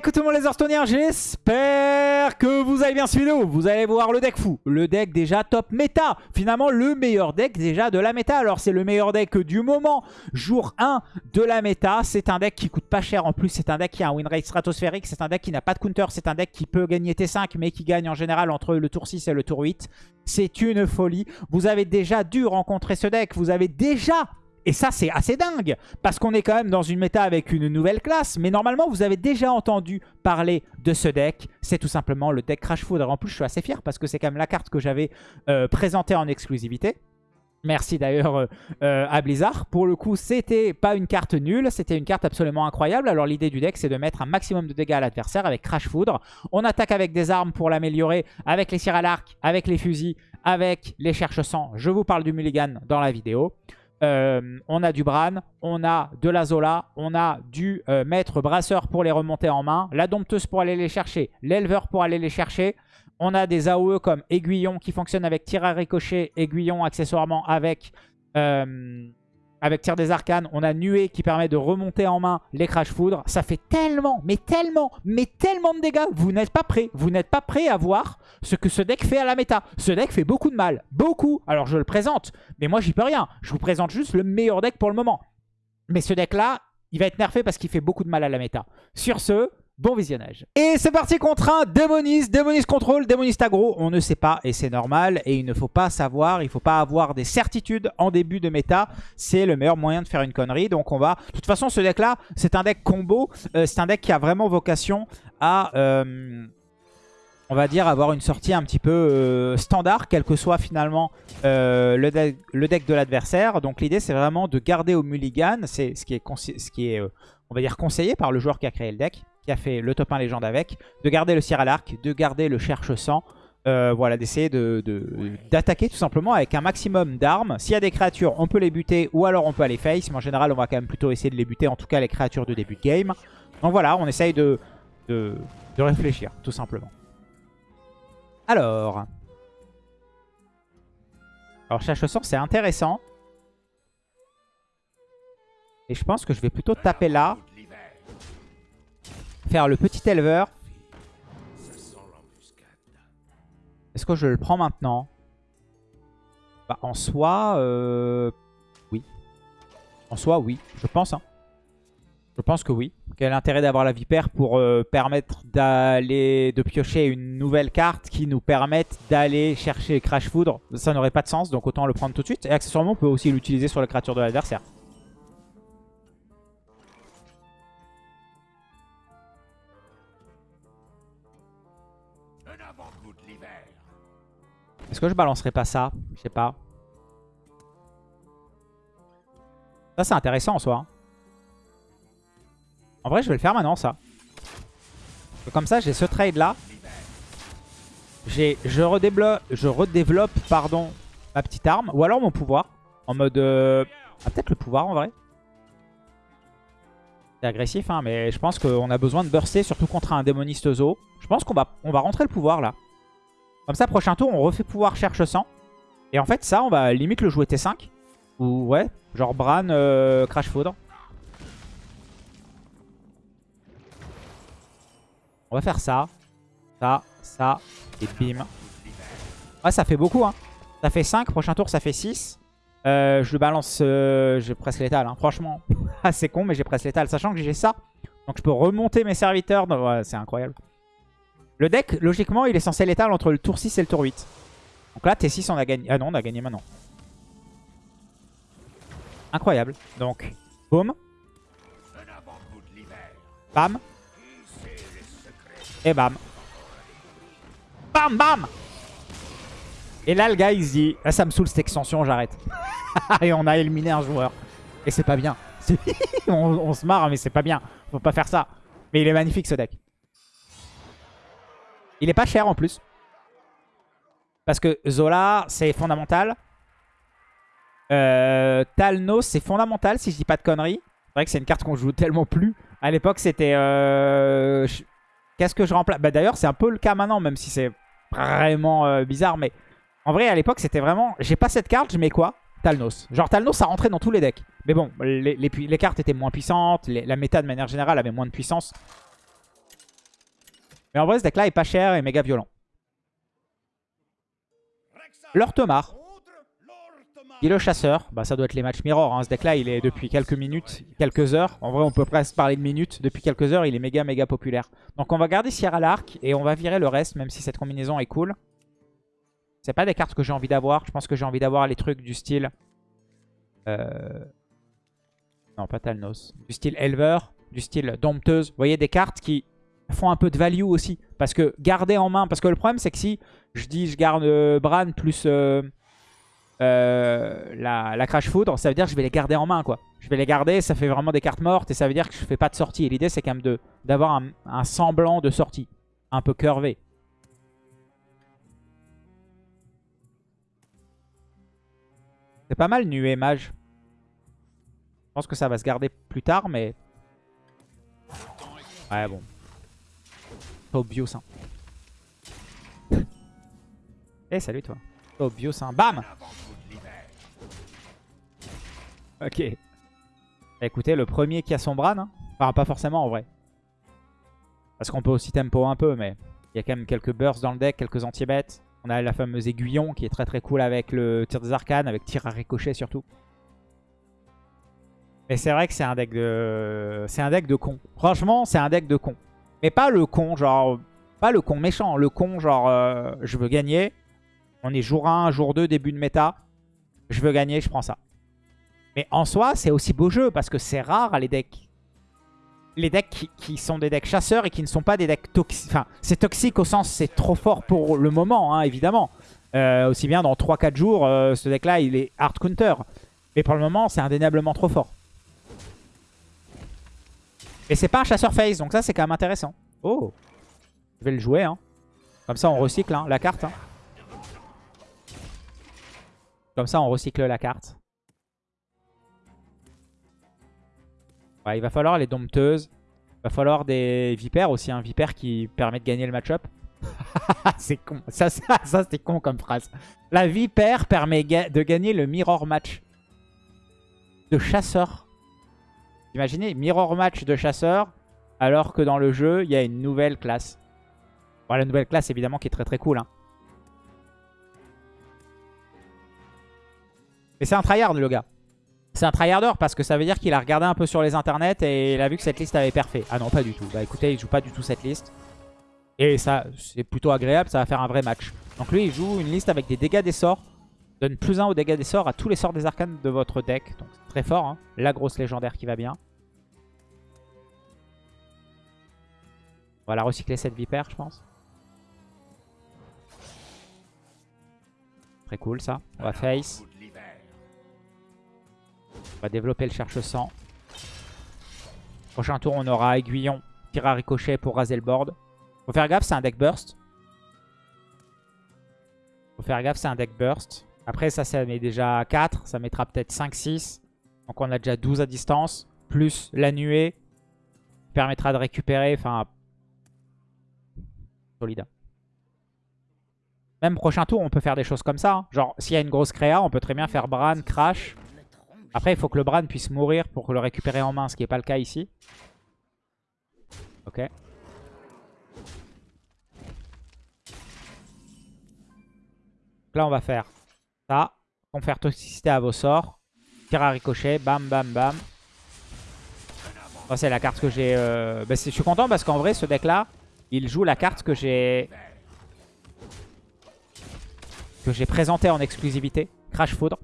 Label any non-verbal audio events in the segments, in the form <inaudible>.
coucou tout le monde les Hearthstoneers, j'espère que vous allez bien ce vidéo. Vous allez voir le deck fou, le deck déjà top méta. Finalement le meilleur deck déjà de la méta. Alors c'est le meilleur deck du moment, jour 1 de la méta. C'est un deck qui coûte pas cher en plus, c'est un deck qui a un win rate stratosphérique, c'est un deck qui n'a pas de counter, c'est un deck qui peut gagner T5 mais qui gagne en général entre le tour 6 et le tour 8. C'est une folie. Vous avez déjà dû rencontrer ce deck, vous avez déjà et ça, c'est assez dingue, parce qu'on est quand même dans une méta avec une nouvelle classe. Mais normalement, vous avez déjà entendu parler de ce deck. C'est tout simplement le deck Crash Food. En plus, je suis assez fier, parce que c'est quand même la carte que j'avais euh, présentée en exclusivité. Merci d'ailleurs euh, euh, à Blizzard. Pour le coup, c'était pas une carte nulle, c'était une carte absolument incroyable. Alors l'idée du deck, c'est de mettre un maximum de dégâts à l'adversaire avec Crash Foudre. On attaque avec des armes pour l'améliorer, avec les tirs à l'arc, avec les fusils, avec les cherche-sang. Je vous parle du mulligan dans la vidéo. Euh, on a du Bran, on a de la Zola, on a du euh, maître brasseur pour les remonter en main, la dompteuse pour aller les chercher, l'éleveur pour aller les chercher. On a des AOE comme aiguillon qui fonctionne avec tir à ricochet, aiguillon accessoirement avec euh, avec tir des arcanes, on a Nuée qui permet de remonter en main les crash foudre. Ça fait tellement, mais tellement, mais tellement de dégâts. Vous n'êtes pas prêt. Vous n'êtes pas prêt à voir ce que ce deck fait à la méta. Ce deck fait beaucoup de mal. Beaucoup. Alors je le présente, mais moi j'y peux rien. Je vous présente juste le meilleur deck pour le moment. Mais ce deck-là, il va être nerfé parce qu'il fait beaucoup de mal à la méta. Sur ce, Bon visionnage. Et c'est parti contre un Démonis, Démonis contrôle, Démonis aggro. On ne sait pas et c'est normal. Et il ne faut pas savoir, il ne faut pas avoir des certitudes en début de méta. C'est le meilleur moyen de faire une connerie. Donc on va... De toute façon, ce deck-là, c'est un deck combo. Euh, c'est un deck qui a vraiment vocation à... Euh, on va dire avoir une sortie un petit peu euh, standard, quel que soit finalement le, deck, le, deck de l'adversaire. Donc l'idée c'est vraiment de garder au mulligan, c'est ce qui est, ce qui est on va dire conseillé par le joueur qui a créé le deck qui a fait le top 1 légende avec, de garder le à l'arc, de garder le cherche-sang, euh, voilà, d'essayer d'attaquer de, tout simplement avec un maximum d'armes. S'il y a des créatures, on peut les buter ou alors on peut aller face. Mais en général, on va quand même plutôt essayer de les buter, en tout cas les créatures de début de game. Donc voilà, on essaye de, de, réfléchir, tout simplement. Alors... Alors cherche-sang, c'est intéressant. Et je pense que je vais plutôt taper là faire le petit éleveur. Est-ce que je le prends maintenant? Bah, En soi, euh, oui. En soi, oui. Je pense. Hein. Je pense que oui. Quel intérêt d'avoir la vipère pour euh, permettre d'aller de piocher une nouvelle carte qui nous permette d'aller chercher Crash Foudre? Ça n'aurait pas de sens, donc autant le prendre tout de suite. Et accessoirement, on peut aussi l'utiliser sur la créature de l'adversaire. Est-ce que je balancerai pas ça? Je sais pas. Ça, c'est intéressant en soi. En vrai, je vais le faire maintenant, ça. Comme ça, j'ai ce trade-là. Je redéveloppe, je redéveloppe pardon, ma petite arme. Ou alors mon pouvoir. En mode... Euh, ah, peut-être le pouvoir, en vrai. C'est agressif, hein, mais je pense qu'on a besoin de burster, surtout contre un démoniste zoo. Je pense qu'on va, on va rentrer le pouvoir, là. Comme ça, prochain tour, on refait pouvoir cherche 100. Et en fait, ça, on va limite le jouer T5. Ou ouais, genre Bran, euh, Crash Foudre. On va faire ça. Ça, ça, et bim. Ouais, ça fait beaucoup, hein. Ça fait 5, prochain tour, ça fait 6. Euh, je le balance, euh, j'ai presque létal, hein. franchement. <laughs> C'est con, mais j'ai presque létal, sachant que j'ai ça. Donc je peux remonter mes serviteurs. Ouais, c'est incroyable. Le deck, logiquement, il est censé l'étal entre le tour 6 et le tour 8. Donc là, T6, on a gagné. Ah non, on a gagné maintenant. Incroyable. Donc, boum. Bam. Et bam. Bam, bam Et là, le gars, il se dit, ah, ça me saoule cette extension, j'arrête. <laughs> et on a éliminé un joueur. Et c'est pas bien. <laughs> on, on se marre, mais c'est pas bien. Faut pas faire ça. Mais il est magnifique, ce deck. Il est pas cher en plus. Parce que Zola, c'est fondamental. Euh, Talnos, c'est fondamental si je dis pas de conneries. C'est vrai que c'est une carte qu'on joue tellement plus. À l'époque, c'était... Euh, qu'est-ce que je remplace? Bah, D'ailleurs, c'est un peu le cas maintenant, même si c'est vraiment euh, bizarre. Mais en vrai, à l'époque, c'était vraiment... J'ai pas cette carte, je mets quoi? Talnos. Genre Talnos, ça rentrait dans tous les decks. Mais bon, les, les, cartes étaient moins puissantes. la méta, de manière générale, avait moins de puissance. Mais en vrai, ce deck-là est pas cher et méga violent. Lord Tomar. Il est le chasseur. Bah, ça doit être les matchs mirror. Hein. Ce deck-là, il est depuis quelques minutes, quelques heures. En vrai, on peut presque parler de minutes. Depuis quelques heures, il est méga, méga populaire. Donc, on va garder Sierra Lark et on va virer le reste, même si cette combinaison est cool. C'est pas des cartes que j'ai envie d'avoir. Je pense que j'ai envie d'avoir les trucs du style... Euh... Non, pas Talnos. Du style Elver, du style Dompteuse. Vous voyez, des cartes qui font un peu de value aussi. Parce que garder en main... Parce que le problème, c'est que si je dis je garde euh, Bran plus... Euh, euh, la, Crash Foudre, ça veut dire que je vais les garder en main. quoi. Je vais les garder, ça fait vraiment des cartes mortes et ça veut dire que je fais pas de sortie. Et l'idée c'est quand même d'avoir un, un, semblant de sortie, un peu curvé. C'est pas mal nuée mage. Je pense que ça va se garder plus tard, mais... Ouais, bon. Obvious, hein. Eh, salut toi. Obvious, hein. Bam Ok. Écoutez, le premier qui a son Bran. Hein. Enfin, pas forcément en vrai. Parce qu'on peut aussi tempo un peu, mais il y a quand même quelques bursts dans le deck, quelques anti-bêtes. On a la fameuse aiguillon qui est très très cool avec le tir des arcanes, avec tir à ricochet surtout. Mais c'est vrai que c'est un deck de... C'est un deck de con. Franchement, c'est un deck de con. Mais pas le con, genre... Pas le con méchant. Le con, genre, euh, je veux gagner. On est jour 1, jour 2, début de méta. Je veux gagner, je prends ça. Mais en soi, c'est aussi beau jeu parce que c'est rare les decks. Les decks qui, sont des decks chasseurs et qui ne sont pas des decks toxiques. Enfin, c'est toxique au sens c'est trop fort pour le moment, hein, évidemment. Euh, aussi bien dans 3-4 jours, euh, ce deck-là, il est hard counter. Mais pour le moment, c'est indéniablement trop fort. Et c'est pas un chasseur face, donc ça, c'est quand même intéressant. Oh Je vais le jouer, hein. Comme ça, on recycle hein, la carte. Hein. Comme ça, on recycle la carte. il va falloir les dompteuses. Il va falloir des vipères aussi. Un vipère qui permet de gagner le match-up. <laughs> c'est con. Ça, ça, ça c'est con comme phrase. La vipère permet de gagner le mirror match de chasseur. Imaginez, mirror match de chasseur, alors que dans le jeu, il y a une nouvelle classe. Bon, la nouvelle classe, évidemment, qui est très très cool. Hein. Mais c'est un tryhard, le gars. C'est un tryharder parce que ça veut dire qu'il a regardé un peu sur les internets et il a vu que cette liste avait parfait. Ah non, pas du tout. Bah écoutez, il joue pas du tout cette liste. Et ça, c'est plutôt agréable, ça va faire un vrai match. Donc lui, il joue une liste avec des dégâts des sorts. Donne plus 1 aux dégâts des sorts à tous les sorts des arcanes de votre deck. Donc très fort, hein. La grosse légendaire qui va bien. On va la recycler cette vipère, je pense. Très cool ça. On va face. On va développer le cherche-sang. Prochain tour, on aura aiguillon, tir à ricochet pour raser le board. Faut faire gaffe, c'est un deck burst. Faut faire gaffe, c'est un deck burst. Après, ça, ça met déjà 4. Ça mettra peut-être 5, 6. Donc on a déjà 12 à distance. Plus la nuée. Permettra de récupérer. Enfin, solide. Même prochain tour, on peut faire des choses comme ça. Hein. Genre, s'il y a une grosse créa, on peut très bien faire Bran, Crash. Après, il faut que le Bran puisse mourir pour le récupérer en main, ce qui n'est pas le cas ici. Ok. là, on va faire ça. Confère toxicité à vos sorts. Tir à ricochet. Bam, bam, bam. c'est la carte que j'ai... Euh... Bah, je suis content parce qu'en vrai, ce deck-là, il joue la carte que j'ai... Que j'ai présentée en exclusivité. Crash Foudre.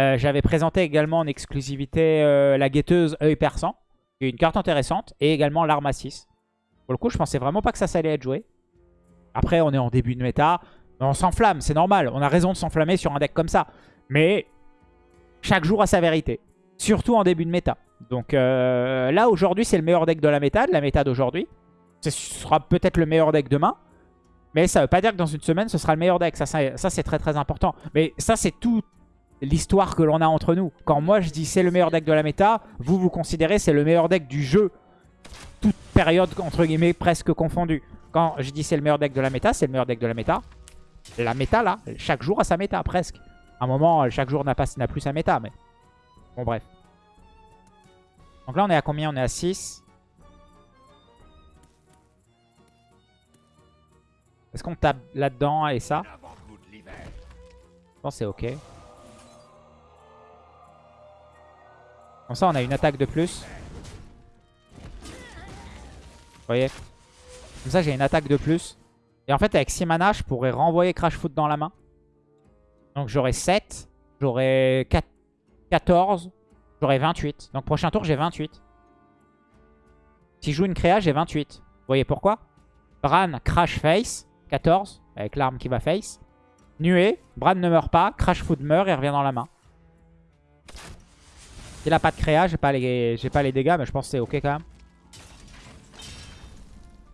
Euh, j'avais présenté également en exclusivité euh, la guetteuse œil perçant, une carte intéressante, et également l'arme à 6. Pour le coup, je pensais vraiment pas que ça, allait être joué. Après, on est en début de méta, on s'enflamme, c'est normal. On a raison de s'enflammer sur un deck comme ça. Mais chaque jour a sa vérité, surtout en début de méta. Donc euh, là, aujourd'hui, c'est le meilleur deck de la méta, de la méta d'aujourd'hui. Ce sera peut-être le meilleur deck demain. Mais ça veut pas dire que dans une semaine, ce sera le meilleur deck. Ça, ça, ça c'est très très important. Mais ça, c'est tout, l'histoire que l'on a entre nous. Quand moi je dis c'est le meilleur deck de la méta, vous vous considérez c'est le meilleur deck du jeu. Toute période entre guillemets presque confondue. Quand je dis c'est le meilleur deck de la méta, c'est le meilleur deck de la méta. La méta là, chaque jour a sa méta presque. À un moment, chaque jour n'a plus sa méta, mais... Bon bref. Donc là on est à combien? On est à 6. Est-ce qu'on tape là-dedans et ça? Je pense c'est ok. Comme ça, on a une attaque de plus. Vous voyez? Comme ça, j'ai une attaque de plus. Et en fait, avec 6 mana, je pourrais renvoyer Crash Foot dans la main. Donc j'aurai 7. J'aurai 14. J'aurai 28. Donc prochain tour, j'ai 28. Si je joue une créa, j'ai 28. Vous voyez pourquoi? Bran crash face. 14. Avec l'arme qui va face. Nuée. Bran ne meurt pas. Crash Foot meurt et revient dans la main. Il a pas de créa, j'ai pas, les... pas les dégâts, mais je pense que c'est ok quand même.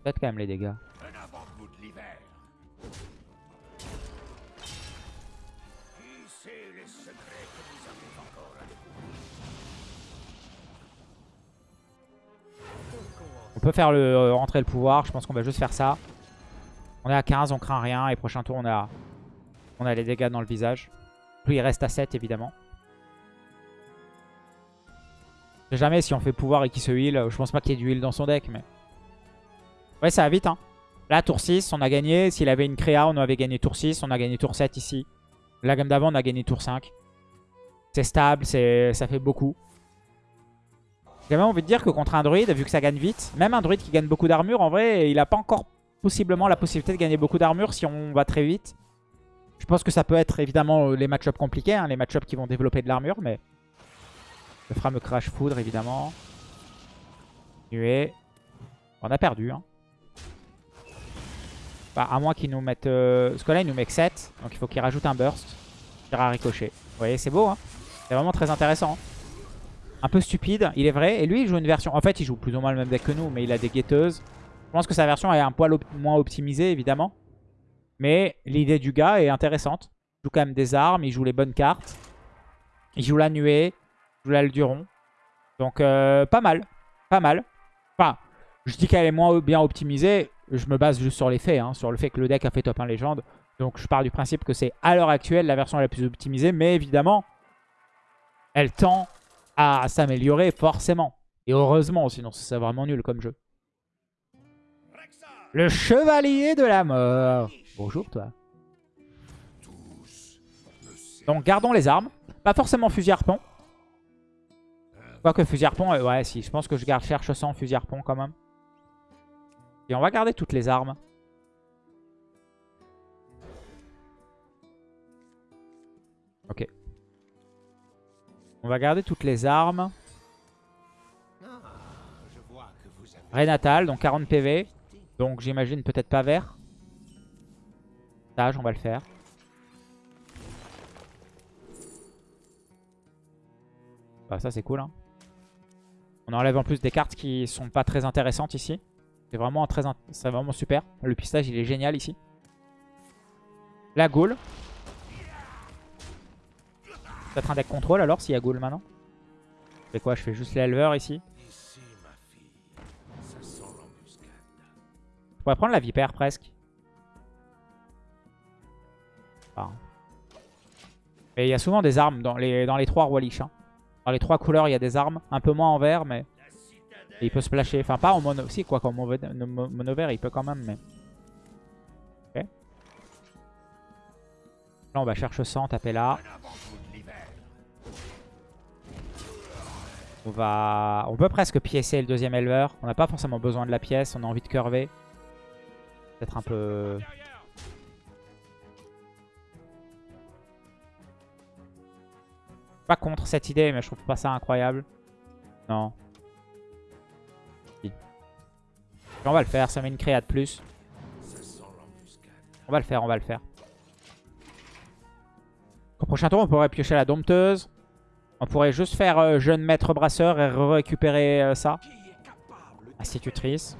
Peut-être quand même les dégâts. Peut faire le euh, rentrer le pouvoir, je pense qu'on va juste faire ça. On est à 15, on craint rien, et prochain tour on a, on a les dégâts dans le visage. Lui il reste à 7 évidemment. Jamais si on fait pouvoir et qu'il se heal. Je pense pas qu'il y ait du heal dans son deck, mais... Ouais, ça va vite, hein. Là, tour 6, on a gagné. S'il avait une créa, on avait gagné tour 6. On a gagné tour 7 ici. La gamme d'avant, on a gagné tour 5. C'est stable, ça fait beaucoup. J'ai même envie de dire que contre un druide, vu que ça gagne vite, même un druide qui gagne beaucoup d'armure, en vrai, il a pas encore possiblement la possibilité de gagner beaucoup d'armure si on va très vite. Je pense que ça peut être évidemment les match-ups compliqués, hein, les match-ups qui vont développer de l'armure, mais... Le fameux Crash Foudre, évidemment. Nuée. On a perdu. Hein. Bah, à moins qu'il nous mette... Euh... Ce là il nous met 7. Donc il faut qu'il rajoute un burst. Tir à ricochet. Vous voyez, c'est beau. Hein c'est vraiment très intéressant. Un peu stupide, il est vrai. Et lui, il joue une version... En fait, il joue plus ou moins le même deck que nous, mais il a des guetteuses. Je pense que sa version est un poil moins optimisée, évidemment. Mais l'idée du gars est intéressante. Il joue quand même des armes, il joue les bonnes cartes. Il joue la nuée. Je voulais le Duron. Donc euh, pas mal. Pas mal. Enfin, je dis qu'elle est moins bien optimisée. Je me base juste sur les faits. Hein, sur le fait que le deck a fait top 1 légende. Donc je pars du principe que c'est à l'heure actuelle la version la plus optimisée. Mais évidemment, elle tend à s'améliorer forcément. Et heureusement, sinon c'est vraiment nul comme jeu. Le chevalier de la mort. Bonjour toi. Donc gardons les armes. Pas forcément fusil harpon. Quoique fusil harpon, euh, ouais si, je pense que je garde cherche 100 fusil harpon quand même. Et on va garder toutes les armes. Ok. On va garder toutes les armes. Renatal, donc 40 PV. Donc j'imagine peut-être pas vert. Sage, on va le faire. Bah ça c'est cool hein. On enlève en plus des cartes qui sont pas très intéressantes ici. C'est vraiment, très vraiment super. Le pistage, il est génial ici. La Gaule. Peut-être un deck contrôle alors s'il y a Gaule maintenant. Je fais quoi? Je fais juste l'éleveur ici. Je pourrais prendre la vipère presque. Il y a souvent des armes dans les, dans les trois rois. Hein. Dans les trois couleurs, il y a des armes. Un peu moins en vert, mais... il peut splasher. Enfin, pas en mono... Si, quoi, qu'en mono, vert, il peut quand même, mais... Ok. Là, on va chercher 100, taper là. On va... On peut presque piécer le deuxième éleveur. On n'a pas forcément besoin de la pièce. On a envie de curver. Peut-être un peu... pas contre cette idée, mais je trouve pas ça incroyable. Non. On va le faire, ça met une créa de plus. On va le faire, on va le faire. Au prochain tour, on pourrait piocher la dompteuse. On pourrait juste faire euh, jeune maître brasseur et récupérer euh, ça. Institutrice.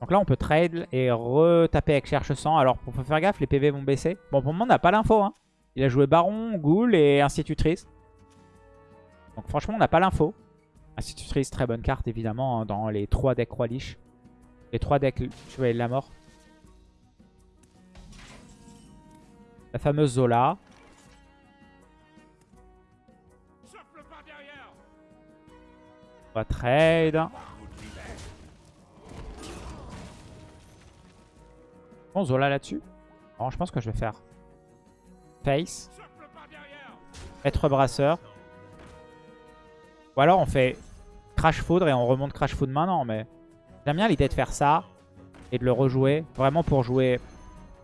Donc là, on peut trade et retaper avec cherche 100. Alors, pour faire gaffe, les PV vont baisser. Bon, pour le moment, on n'a pas l'info. Hein. Il a joué Baron, Ghoul et Institutrice. Donc franchement, on n'a pas l'info. Institutrice, très bonne carte évidemment hein, dans les 3 decks Roi. Les 3 decks Chevalier de la Mort. La fameuse Zola. On va trade. Bon, Zola là-dessus. Bon, je pense que je vais faire Face. Être brasseur. Ou alors on fait Crash Foudre et on remonte Crash Foudre maintenant. Mais j'aime bien l'idée de faire ça et de le rejouer. Vraiment pour jouer,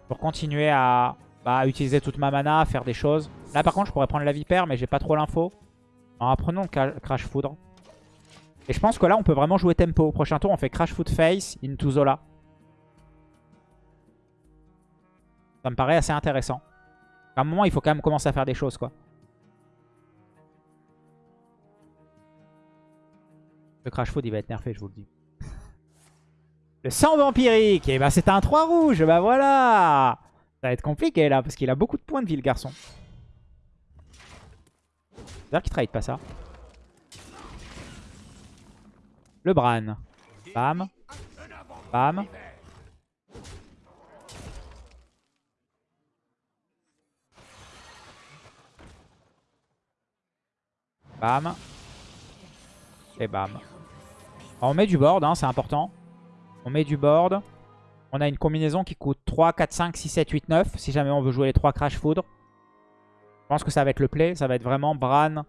pour continuer à bah, utiliser toute ma mana, faire des choses. Là par contre je pourrais prendre la Vipère mais j'ai pas trop l'info. Alors prenons le Crash Foudre. Et je pense que là on peut vraiment jouer tempo. Prochain tour on fait Crash Food Face into Zola. Ça me paraît assez intéressant. À un moment il faut quand même commencer à faire des choses quoi. Le Crash Food il va être nerfé, je vous le dis. <laughs> Le sang vampirique, et eh bah ben, c'est un 3 rouge, bah voilà Ça va être compliqué là, parce qu'il a beaucoup de points de vie le garçon. C'est-à-dire qu'il trade pas ça. Le Bran. Bam. Bam. Bam. Et bam. On met du board, hein, c'est important. On met du board. On a une combinaison qui coûte 3, 4, 5, 6, 7, 8, 9. Si jamais on veut jouer les 3 Crash Foudre. Je pense que ça va être le play. Ça va être vraiment Bran,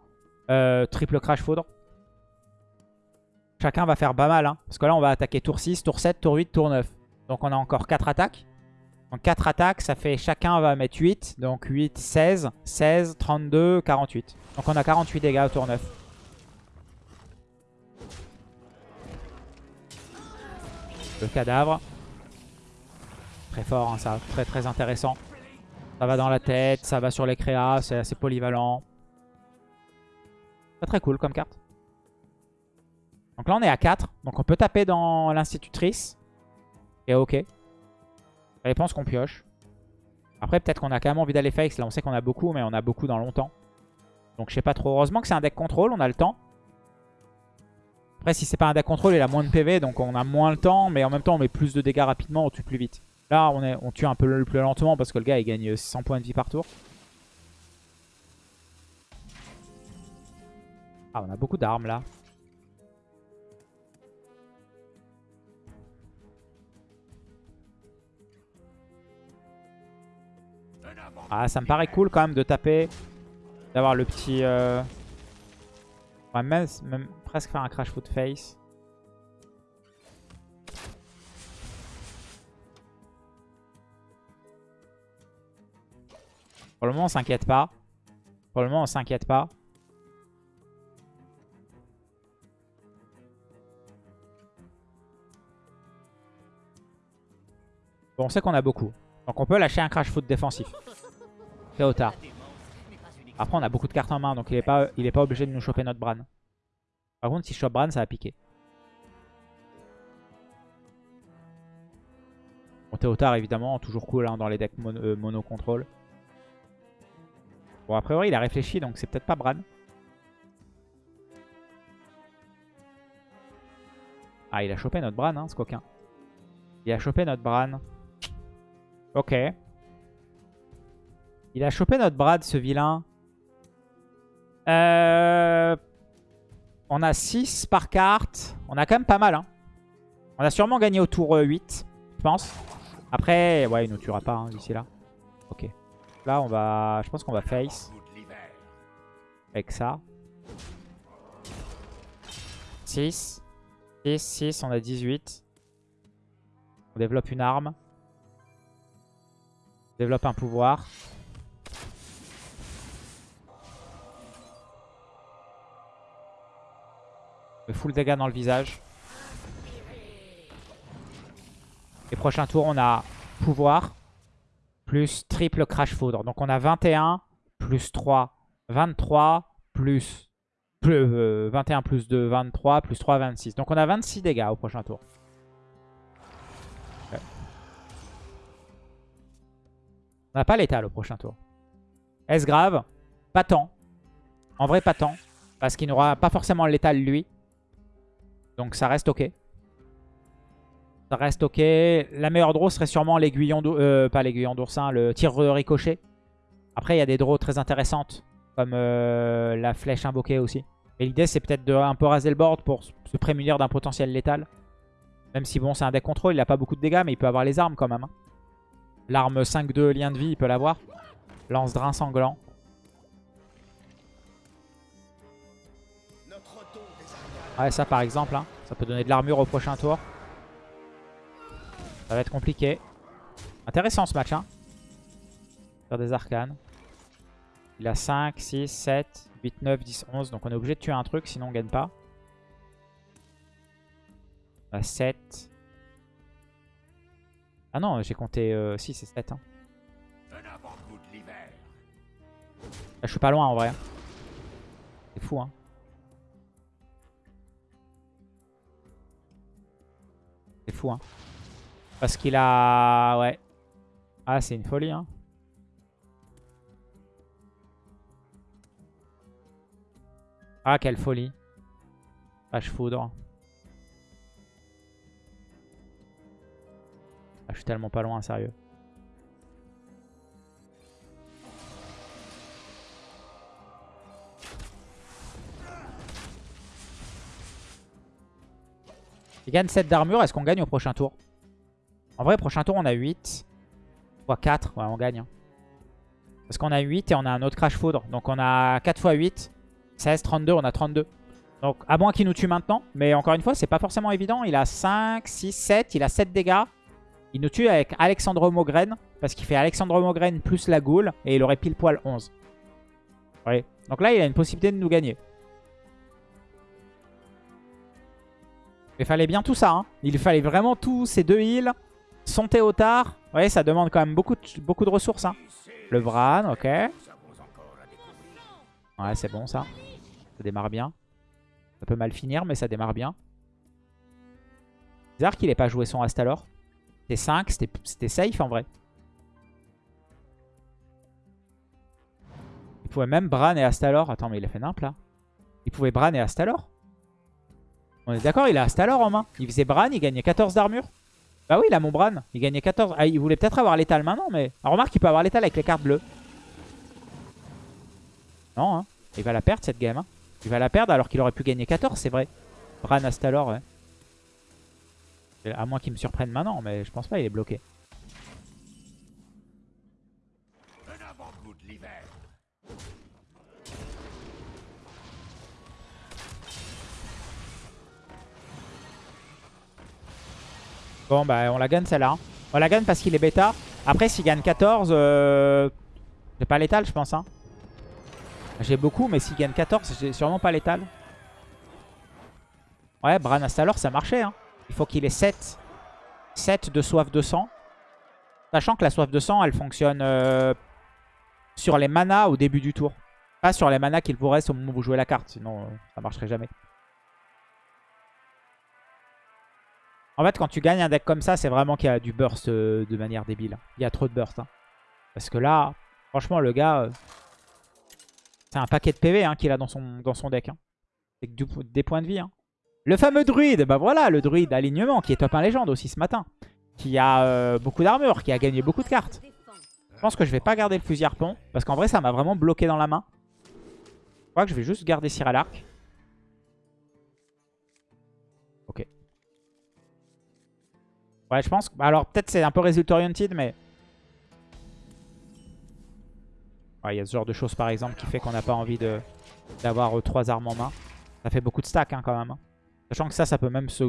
euh, triple Crash Foudre. Chacun va faire pas mal. Hein, parce que là, on va attaquer tour 6, tour 7, tour 8, tour 9. Donc on a encore 4 attaques. Donc 4 attaques, ça fait chacun va mettre 8. Donc 8, 16, 16, 32, 48. Donc on a 48 dégâts au tour 9. Le cadavre. Très fort, hein, ça. Très très intéressant. Ça va dans la tête, ça va sur les créas, c'est assez polyvalent. Pas très cool comme carte. Donc là on est à 4. Donc on peut taper dans l'institutrice. Et ok. Ça dépend qu'on pioche. Après peut-être qu'on a quand même envie d'aller face. Là on sait qu'on a beaucoup mais on a beaucoup dans longtemps. Donc je sais pas trop. Heureusement que c'est un deck contrôle, on a le temps. Après, si c'est pas un deck contrôle, il a moins de PV, donc on a moins le temps, mais en même temps, on met plus de dégâts rapidement, on tue plus vite. Là, on, on tue un peu plus lentement parce que le gars, il gagne 100 points de vie par tour. Ah, on a beaucoup d'armes là. Ah, ça me paraît cool quand même de taper. D'avoir le petit... Euh... Même, même, presque faire un crash foot face. Pour le on s'inquiète pas. Pour on s'inquiète pas. Bon, on sait qu'on a beaucoup. Donc on peut lâcher un crash foot défensif. Théotard. Après, on a beaucoup de cartes en main, donc il est pas, il est pas obligé de nous choper notre Bran. Par contre, si je chope Bran, ça va piquer. Bon, Théotard, évidemment, toujours cool hein, dans les decks euh, mono-contrôle. Bon, a priori, il a réfléchi, donc c'est peut-être pas Bran. Ah, il a chopé notre Bran, hein, ce coquin. Il a chopé notre Bran. Ok. Il a chopé notre Brad, ce vilain. Euh... On a 6 par carte. On a quand même pas mal. Hein. On a sûrement gagné au tour 8, euh, je pense. Après, ouais, il ne tuera pas hein, d'ici là. Ok. Là, on va... Je pense qu'on va face. Avec ça. 6. 6, 6, on a 18. On développe une arme. On développe un pouvoir. full dégâts dans le visage. Et prochain tour, on a pouvoir plus triple crash foudre. Donc on a 21 plus 3, 23 plus, plus 21 euh, plus 2, 23 plus 3, 26. Donc on a 26 dégâts au prochain tour. On n'a pas l'étal au prochain tour. Est-ce grave? Pas tant. En vrai, pas tant. Parce qu'il n'aura pas forcément l'étal lui. Donc ça reste ok. Ça reste ok. La meilleure draw serait sûrement l'aiguillon euh, pas l'aiguillon d'oursin, le tir ricochet. Après, il y a des draws très intéressantes, comme euh, la flèche invoquée aussi. Et l'idée, c'est peut-être de un peu raser le board pour se prémunir d'un potentiel létal. Même si, bon, c'est un deck contrôle, il n'a pas beaucoup de dégâts, mais il peut avoir les armes quand même. Hein. L'arme 5-2 lien de vie, il peut l'avoir. Lance drain sanglant. Ouais, ça par exemple, hein. ça peut donner de l'armure au prochain tour. Ça va être compliqué. Intéressant ce match. Hein. Faire des arcanes. Il a 5, 6, 7, 8, 9, 10, 11. Donc on est obligé de tuer un truc, sinon on gagne pas. On a 7. Ah non, j'ai compté 6 et 7. Hein. je suis pas loin en vrai. C'est fou hein. C'est fou hein. Parce qu'il a... Ouais. Ah c'est une folie hein. Ah quelle folie. Page foudre. Ah, je suis tellement pas loin, sérieux. Il gagne 7 d'armure. Est-ce qu'on gagne au prochain tour? En vrai, prochain tour, on a 8. x 4. Ouais, on gagne. Hein. Parce qu'on a 8 et on a un autre crash foudre. Donc on a 4 x 8. 16, 32. On a 32. Donc à moins qu'il nous tue maintenant. Mais encore une fois, c'est pas forcément évident. Il a 5, 6, 7. Il a 7 dégâts. Il nous tue avec Alexandre Mogren. Parce qu'il fait Alexandre Mogren plus la goule. Et il aurait pile poil 11. Ouais. Donc là, il a une possibilité de nous gagner. Il fallait bien tout ça. Hein. Il fallait vraiment tous ces deux heals. Son Théotard. Vous voyez, ça demande quand même beaucoup de, ressources. Hein. Le Bran, ok. Ouais, c'est bon ça. Ça démarre bien. Ça peut mal finir, mais ça démarre bien. Bizarre qu'il ait pas joué son Astalor. C'était 5, c'était safe en vrai. Il pouvait même Bran et Astalor. Attends, mais il a fait nimp là. Il pouvait Bran et Astalor? On est d'accord, il a Astalor en main. Il faisait Bran, il gagnait 14 d'armure. Bah oui, il a mon Bran. Il gagnait 14. Ah, il voulait peut-être avoir l'étal maintenant, mais... Remarque, il peut avoir l'étal avec les cartes bleues. Non, hein. Il va la perdre, cette game. Hein. Il va la perdre alors qu'il aurait pu gagner 14, c'est vrai. Bran Astalor, ouais. À moins qu'il me surprenne maintenant, mais je pense pas, il est bloqué. Bon, bah, on la gagne celle-là. Hein. On la gagne parce qu'il est bêta. Après, s'il gagne 14, euh... j'ai pas l'étal, je pense. Hein. J'ai beaucoup, mais s'il gagne 14, j'ai sûrement pas l'étal. Ouais, Bran Astalor, ça marchait. Hein. Il faut qu'il ait 7. 7 de soif de sang. Sachant que la soif de sang, elle fonctionne euh, sur les manas au début du tour. Pas sur les manas qu'il vous reste au moment où vous jouez la carte. Sinon, euh, ça marcherait jamais. En fait, quand tu gagnes un deck comme ça, c'est vraiment qu'il y a du burst euh, de manière débile. Il y a trop de burst. Hein. Parce que là, franchement, le gars... Euh, c'est un paquet de PV hein, qu'il a dans son, dans son deck. Hein. C'est des points de vie. Le fameux druide, bah voilà, le druide alignement qui est top 1 légende aussi ce matin. Qui a euh, beaucoup d'armure, qui a gagné beaucoup de cartes. Je pense que je vais pas garder le fusil harpon. Parce qu'en vrai, ça m'a vraiment bloqué dans la main. Je crois que je vais juste garder Cyril Arc. Ok. Ouais, je pense. Alors, peut-être c'est un peu result oriented, mais... Il y a ce genre de choses, par exemple, qui fait qu'on n'a pas envie d'avoir euh, trois armes en main. Ça fait beaucoup de stack, hein, quand même. Hein. Sachant que ça, ça peut même se...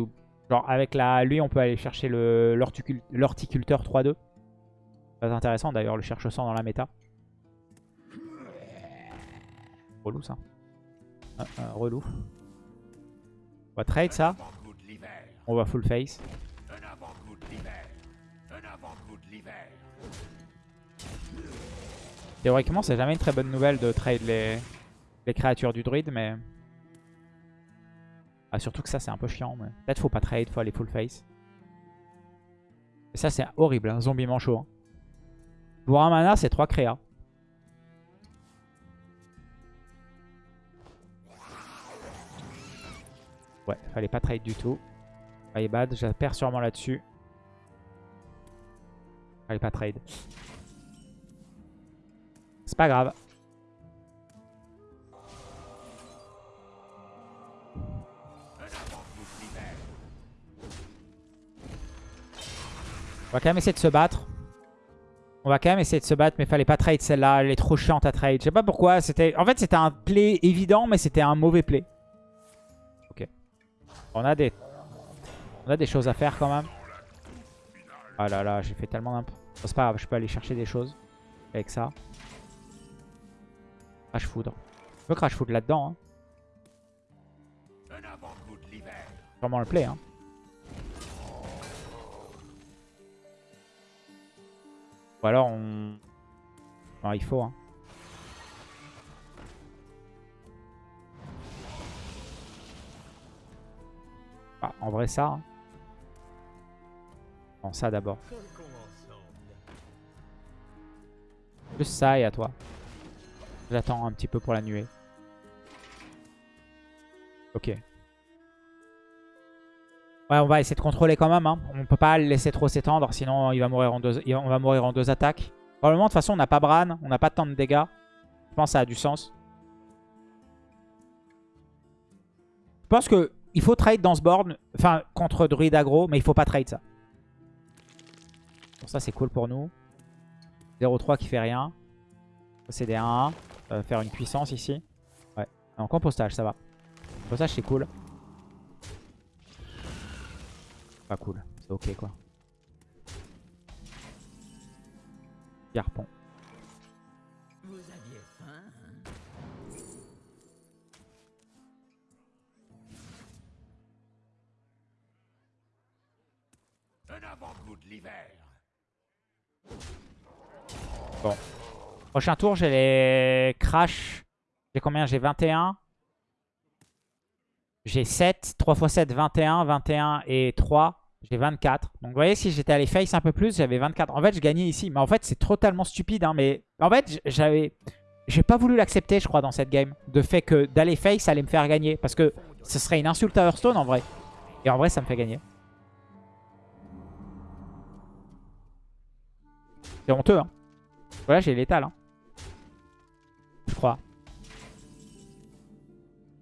Genre, avec la... lui, on peut aller chercher l'horticulteur 3-2. Très intéressant, d'ailleurs, le cherche-sang dans la méta. Relou, ça. Ah, ah, relou. On va trade ça. On va full face. Théoriquement, c'est jamais une très bonne nouvelle de trade les, créatures du druide, mais... Ah, surtout que ça, c'est un peu chiant. Mais... Peut-être faut pas trade, faut aller full face. Et ça, c'est horrible, hein, zombie manchot. Pour un mana, c'est 3 créas. Ouais, fallait pas trade du tout. Fallait bad, je perds sûrement là-dessus. Pas trade. C'est pas grave. On va quand même essayer de se battre. On va quand même essayer de se battre, mais fallait pas trade celle-là. Elle est trop chiante à trade. Je sais pas pourquoi. C'était, En fait, c'était un play évident, mais c'était un mauvais play. Ok. On a des... On a des choses à faire quand même. Ah là là, j'ai fait tellement c'est pas grave, je peux aller chercher des choses avec ça. Crash Foudre. Je peux Crash Foudre là-dedans. Hein. Vraiment le play. Hein. Ou alors on... Non, il faut. Hein. Ah, en vrai ça. Hein. Non, ça d'abord. Ça et à toi. J'attends un petit peu pour la nuée. Ok. Ouais, on va essayer de contrôler quand même. Hein. On peut pas le laisser trop s'étendre, sinon il va mourir en deux, on va mourir en deux attaques. Probablement, de toute façon, on n'a pas Bran, on n'a pas tant de dégâts. Je pense que ça a du sens. Je pense que il faut trade dans ce board, enfin contre Druid aggro, mais il faut pas trade ça. Ça c'est cool pour nous. 0-3 qui fait rien. C'est des 1-1. faire une puissance ici. Ouais. En compostage, ça va. Compostage c'est cool. Pas cool. C'est ok quoi. Garpon. Vous aviez faim Un avant-goût de l'hiver. Bon. Prochain tour, j'ai les crash. J'ai combien? J'ai 21. J'ai 7. 3 x 7, 21. 21 et 3. J'ai 24. Donc vous voyez, si j'étais allé face un peu plus, j'avais 24. En fait, je gagnais ici. Mais en fait, c'est totalement stupide. Hein, mais en fait, j'avais... J'ai pas voulu l'accepter, je crois, dans cette game. De fait que d'aller face, allait me faire gagner. Parce que ce serait une insulte à Hearthstone, en vrai. Et en vrai, ça me fait gagner. C'est honteux, hein. Voilà, j'ai l'étal, hein. Je crois.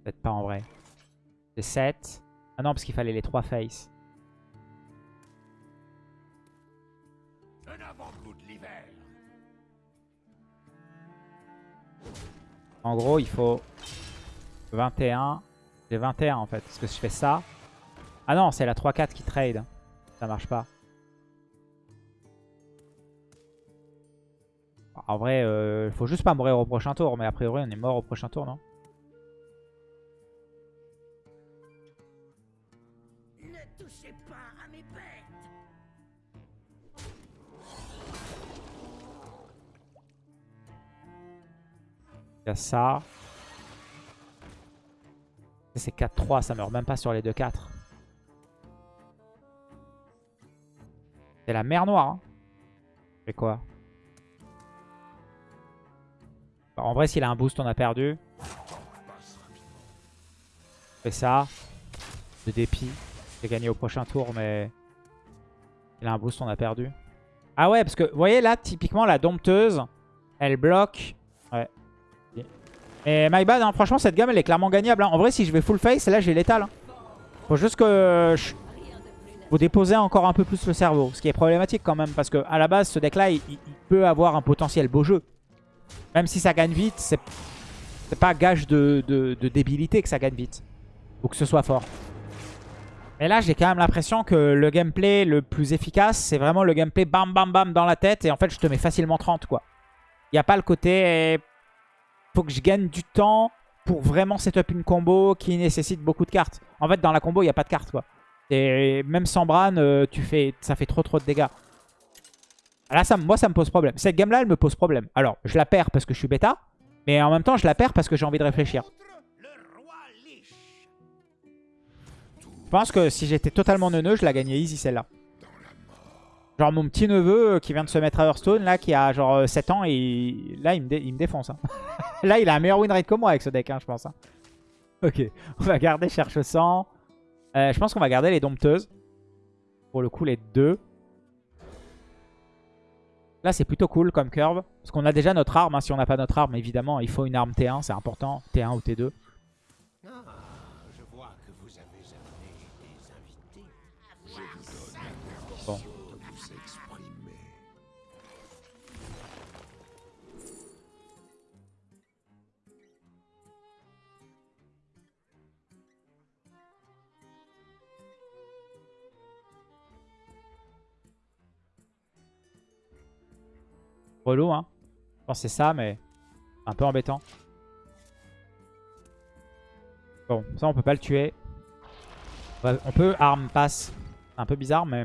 Peut-être pas en vrai. C'est 7. Ah non, parce qu'il fallait les 3 face. En gros, il faut 21. J'ai 21 en fait. Parce que je fais ça. Ah non, c'est la 3-4 qui trade. Ça marche pas. En vrai, euh, il faut juste pas mourir au prochain tour. Mais a priori, on est mort au prochain tour, non? Ne touchez pas à mes bêtes. Il y a ça. C'est 4-3, ça meurt même pas sur les 2-4. C'est la mer noire. Hein. C'est quoi? En vrai, s'il a un boost, on a perdu. Fait ça. De dépit. J'ai gagné au prochain tour, mais... Il a un boost, on a perdu. Ah ouais, parce que, vous voyez, là, typiquement, la dompteuse, elle bloque. Ouais. Et my bad, hein, franchement, cette gamme, elle est clairement gagnable. Hein. En vrai, si je vais full face, là, j'ai l'étal. Hein. Faut juste que... Vous déposez encore un peu plus le cerveau. Ce qui est problématique quand même, parce que à la base, ce deck-là, il peut avoir un potentiel beau jeu. Même si ça gagne vite, c'est pas gage de, débilité que ça gagne vite. Ou que ce soit fort. Mais là, j'ai quand même l'impression que le gameplay le plus efficace, c'est vraiment le gameplay bam bam bam dans la tête. Et en fait, je te mets facilement 30 quoi. Il n'y a pas le côté... Faut que je gagne du temps pour vraiment setup une combo qui nécessite beaucoup de cartes. En fait, dans la combo, il n'y a pas de cartes quoi. Et même sans Bran, euh, tu fais, ça fait trop trop de dégâts. Là, ça, moi, ça me pose problème. Cette game-là, elle me pose problème. Alors, je la perds parce que je suis bêta. Mais en même temps, je la perds parce que j'ai envie de réfléchir. Je pense que si j'étais totalement neuneux, je la gagnais easy celle-là. Genre mon petit neveu euh, qui vient de se mettre à Hearthstone, là, qui a genre 7 euh, ans, et là, il me, défonce. Hein. <laughs> là, il a un meilleur win rate que moi avec ce deck, hein, je pense. Hein. Ok, on va garder Cherche Sang. Euh, je pense qu'on va garder les Dompteuses. Pour le coup, les deux. Là, c'est plutôt cool comme curve. Parce qu'on a déjà notre arme. Hein. Si on n'a pas notre arme, évidemment, il faut une arme T1. C'est important. T1 ou T2. Relou, hein. Je c'est ça, mais un peu embêtant. Bon, ça on peut pas le tuer. On peut arme passe. Un peu bizarre, mais...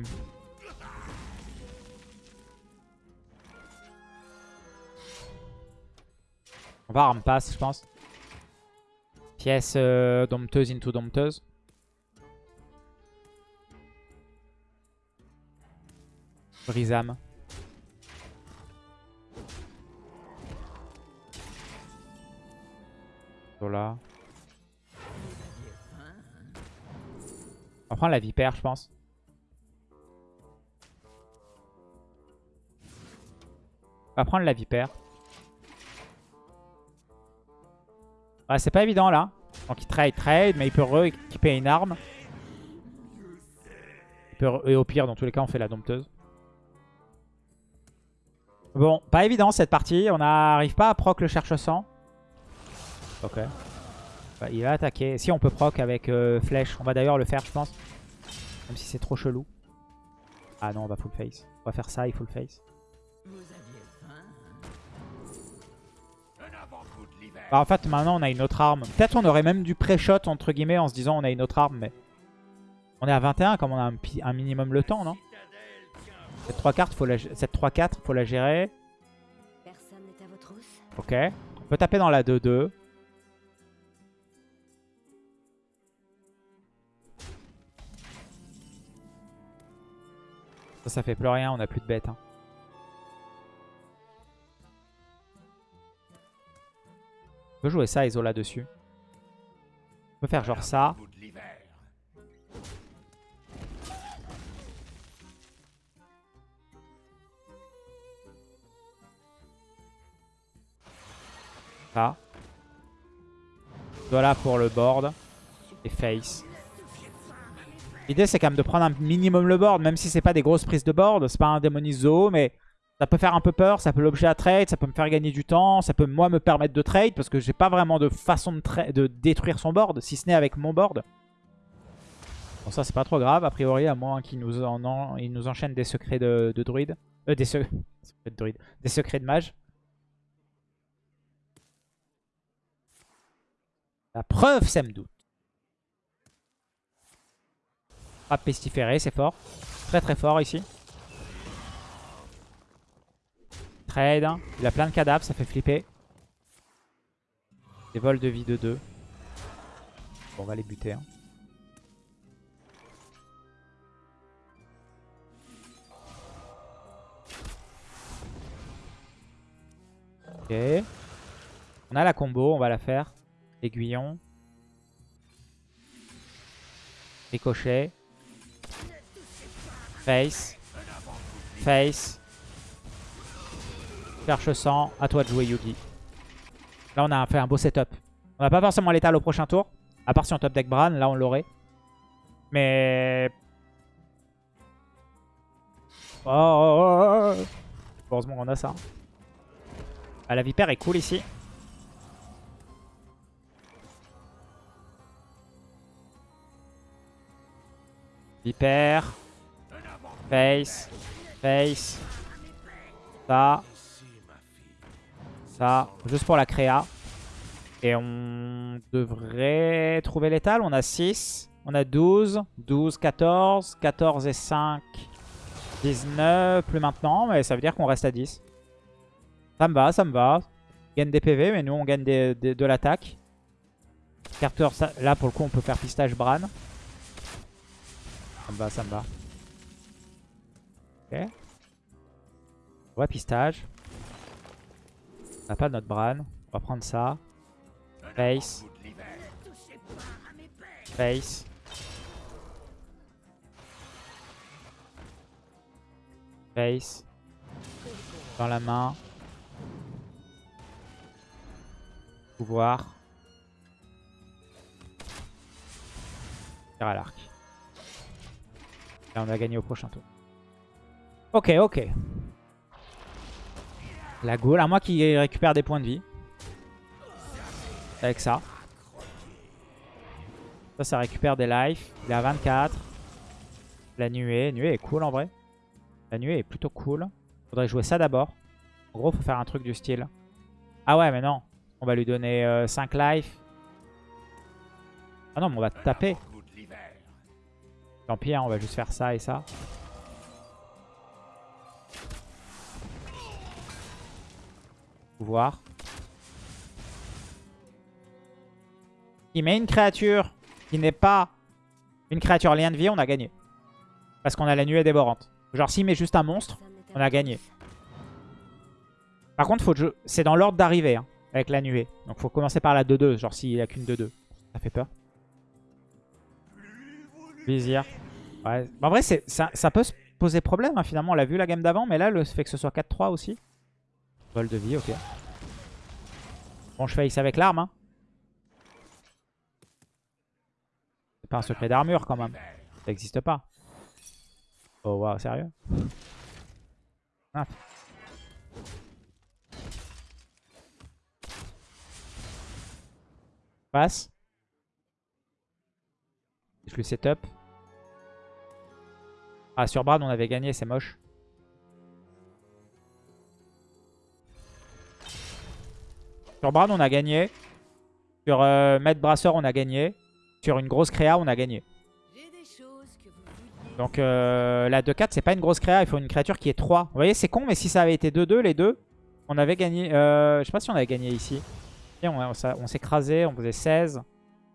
On va arme passe, je pense. Pièce euh, dompteuse into dompteuse. Brisam. Voilà. On va prendre la vipère, je pense. On va prendre la vipère. Ouais, c'est pas évident là. Donc il trade, trade, mais il peut re-équiper une arme. et au pire, dans tous les cas, on fait la dompteuse. Bon, pas évident cette partie. On n'arrive pas à proc le cherche-sang. Ok. Bah, il va attaquer. Si on peut proc avec euh, flèche. On va d'ailleurs le faire, je pense. Même si c'est trop chelou. Ah non, on va full face. On va faire ça et full face. Bah, en fait, maintenant, on a une autre arme. Peut-être on aurait même du pré-shot, entre guillemets, en se disant on a une autre arme, mais... On est à 21, comme on a un, minimum le temps, non? Cette 3 cartes, faut la... Cette 3-4, faut la gérer. Ok. On peut taper dans la 2-2. Ça, ça fait plus rien, on a plus de bêtes. Hein. On peut jouer ça, Isola dessus. On peut faire genre ça. Ça. Voilà pour le board. Et face. L'idée, c'est quand même de prendre un minimum le board, même si c'est pas des grosses prises de board. C'est pas un Démonise mais ça peut faire un peu peur, ça peut l'objet à trade, ça peut me faire gagner du temps, ça peut moi me permettre de trade, parce que j'ai pas vraiment de façon de, de, détruire son board, si ce n'est avec mon board. Bon, ça, c'est pas trop grave, a priori, à moins qu'il nous, en, il nous enchaîne des secrets de, druide. Euh, des, secrets de druide. Des secrets de mage. La preuve, ça me doute. Frappe pestiférée, c'est fort. Très très fort ici. Trade. Il a plein de cadavres, ça fait flipper. Des vols de vie de 2. Bon, on va les buter. Hein. Ok. On a la combo, on va la faire. Aiguillon. Ricochet. Face. Face. Cherche sang. À toi de jouer Yugi. Là, on a fait un beau setup. On n'a pas forcément l'étal au prochain tour. À part si on top deck Bran. Là, on l'aurait. Mais... Oh, oh, oh, Heureusement qu'on a ça. Ah, la vipère est cool ici. Vipère. Face. Face. Ça. Ça. Juste pour la créa. Et on devrait trouver l'étal. On a 6. On a 12. 12, 14. 14 et 5. 19. Plus maintenant. Mais ça veut dire qu'on reste à 10. Ça me va, ça me va. On gagne des PV, mais nous on gagne de l'attaque. Carter, là pour le coup on peut faire pistage Bran. Ça me va, ça me va. Pistage. N'a pas notre Bran. On va prendre ça. Face. Face. Face. Dans la main. Pouvoir. Faire à l'arc. Et on a gagné au prochain tour. Ok, ok. La Gaule, à moi qui récupère des points de vie. Avec ça. Ça, ça récupère des life. Il est à 24. La nuée. Nuée est cool en vrai. La nuée est plutôt cool. Faudrait jouer ça d'abord. En gros, faut faire un truc du style. Ah ouais, mais non. On va lui donner 5 life. Ah non, mais on va taper. Tant pis, hein, on va juste faire ça et ça. Pouvoir. Il met une créature qui n'est pas une créature lien de vie, on a gagné. Parce qu'on a la nuée dévorante. Genre s'il met juste un monstre, on a gagné. Par contre, c'est dans l'ordre d'arrivée hein, avec la nuée. Donc faut commencer par la 2-2, genre s'il a qu'une 2-2. Ça fait peur. Vizir. Ouais. En vrai, ça, ça, peut se poser problème hein, finalement. On l'a vu la game d'avant, mais là, le fait que ce soit 4-3 aussi. Vol de vie, ok. Bon, je face avec l'arme. Hein. C'est pas un secret d'armure quand même. Ça n'existe pas. Oh waouh, sérieux? Ah. Passe. Je le setup. Ah, sur Brad, on avait gagné, c'est moche. Sur Brad, on a gagné. Sur euh, Maître Brasseur, on a gagné. Sur une grosse créa, on a gagné. Donc euh, la 2-4, c'est pas une grosse créa. Il faut une créature qui est 3. Vous voyez, c'est con, mais si ça avait été 2-2, les deux, on avait gagné. Euh, je sais pas si on avait gagné ici. on, on, on s'écrasait, on faisait 16.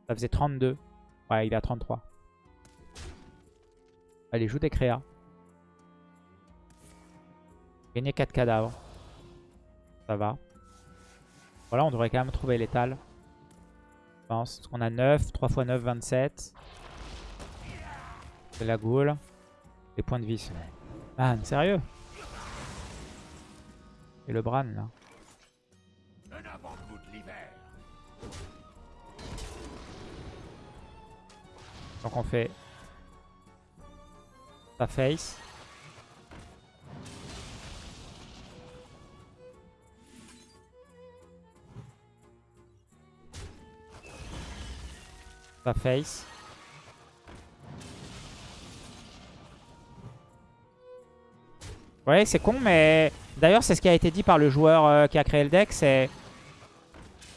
Ça faisait 32. Ouais, il est à 33. Allez, joue des créas. Gagner 4 cadavres. Ça va. Voilà, on devrait quand même trouver l'étal. Je pense. qu'on a 9. 3 x 9, 27. C'est la goule. Les points de vie. Man, sérieux? Et le Bran, là. Donc on fait sa face. Sa face. Ouais, c'est con, mais d'ailleurs, c'est ce qui a été dit par le joueur euh, qui a créé le deck, c'est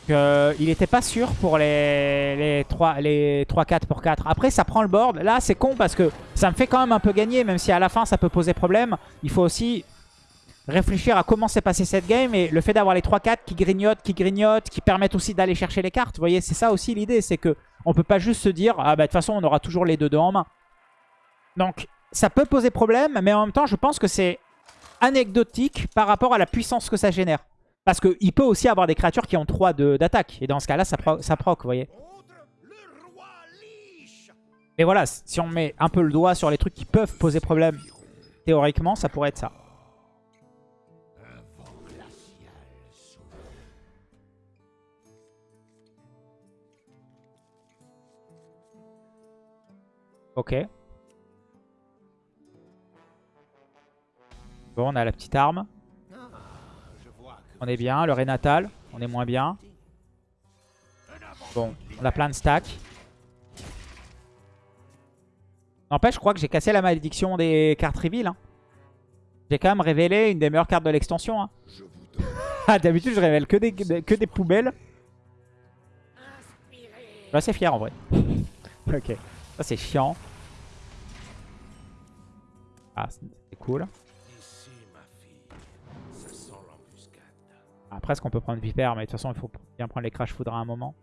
qu'il n'était pas sûr pour les, les 3 les 4 pour 4. Après, ça prend le board. Là, c'est con parce que ça me fait quand même un peu gagner, même si à la fin, ça peut poser problème. Il faut aussi réfléchir à comment s'est passé cette game. Et le fait d'avoir les 3-4 qui grignotent, qui grignotent, qui permettent aussi d'aller chercher les cartes. Vous voyez, c'est ça aussi l'idée. C'est que on peut pas juste se dire, ah bah de toute façon, on aura toujours les 2-2 en main. Donc, ça peut poser problème, mais en même temps, je pense que c'est anecdotique par rapport à la puissance que ça génère. Parce qu'il peut aussi avoir des créatures qui ont 3 d'attaque. Et dans ce cas-là, ça, ça proc, vous voyez. Et voilà, si on met un peu le doigt sur les trucs qui peuvent poser problème, théoriquement, ça pourrait être ça. Ok. Bon, on a la petite arme. On est bien. Le Renatal, on est moins bien. Bon, on a plein de stacks. N'empêche, je crois que j'ai cassé la malédiction des cartes reveal. Hein. J'ai quand même révélé une des meilleures cartes de l'extension. Hein. <laughs> Ah, d'habitude, je révèle que des, que des poubelles. Je suis assez fier en vrai. <laughs> ok. Ça, c'est chiant. Ah, c'est cool. Après, est-ce qu'on peut prendre Viper? Mais de toute façon, il faut bien prendre les Crash Foudre à un moment.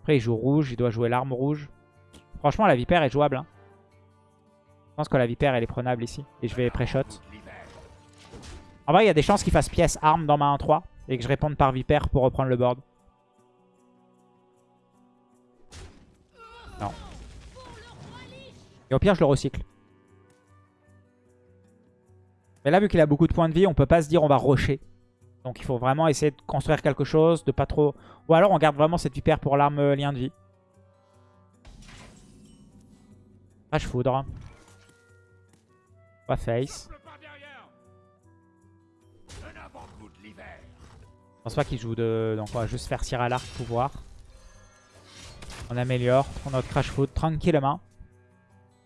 Après, il joue rouge. Il doit jouer l'arme rouge. Franchement, la Viper est jouable. Hein. Je pense que la Viper, elle est prenable ici. Et je vais pré-shot. En vrai, il y a des chances qu'il fasse pièce arme dans ma 1-3. Et que je réponde par Viper pour reprendre le board. Non. Et au pire, je le recycle. Mais là, vu qu'il a beaucoup de points de vie, on peut pas se dire on va rusher. Donc il faut vraiment essayer de construire quelque chose, de pas trop... Ou alors on garde vraiment cette vipère pour l'arme euh, lien de vie. Crash Foudre. Pas face. Je pense pas qu'il joue de... Donc on va juste faire tirer à l'arc pouvoir. On améliore. On a notre Crash Foudre tranquillement.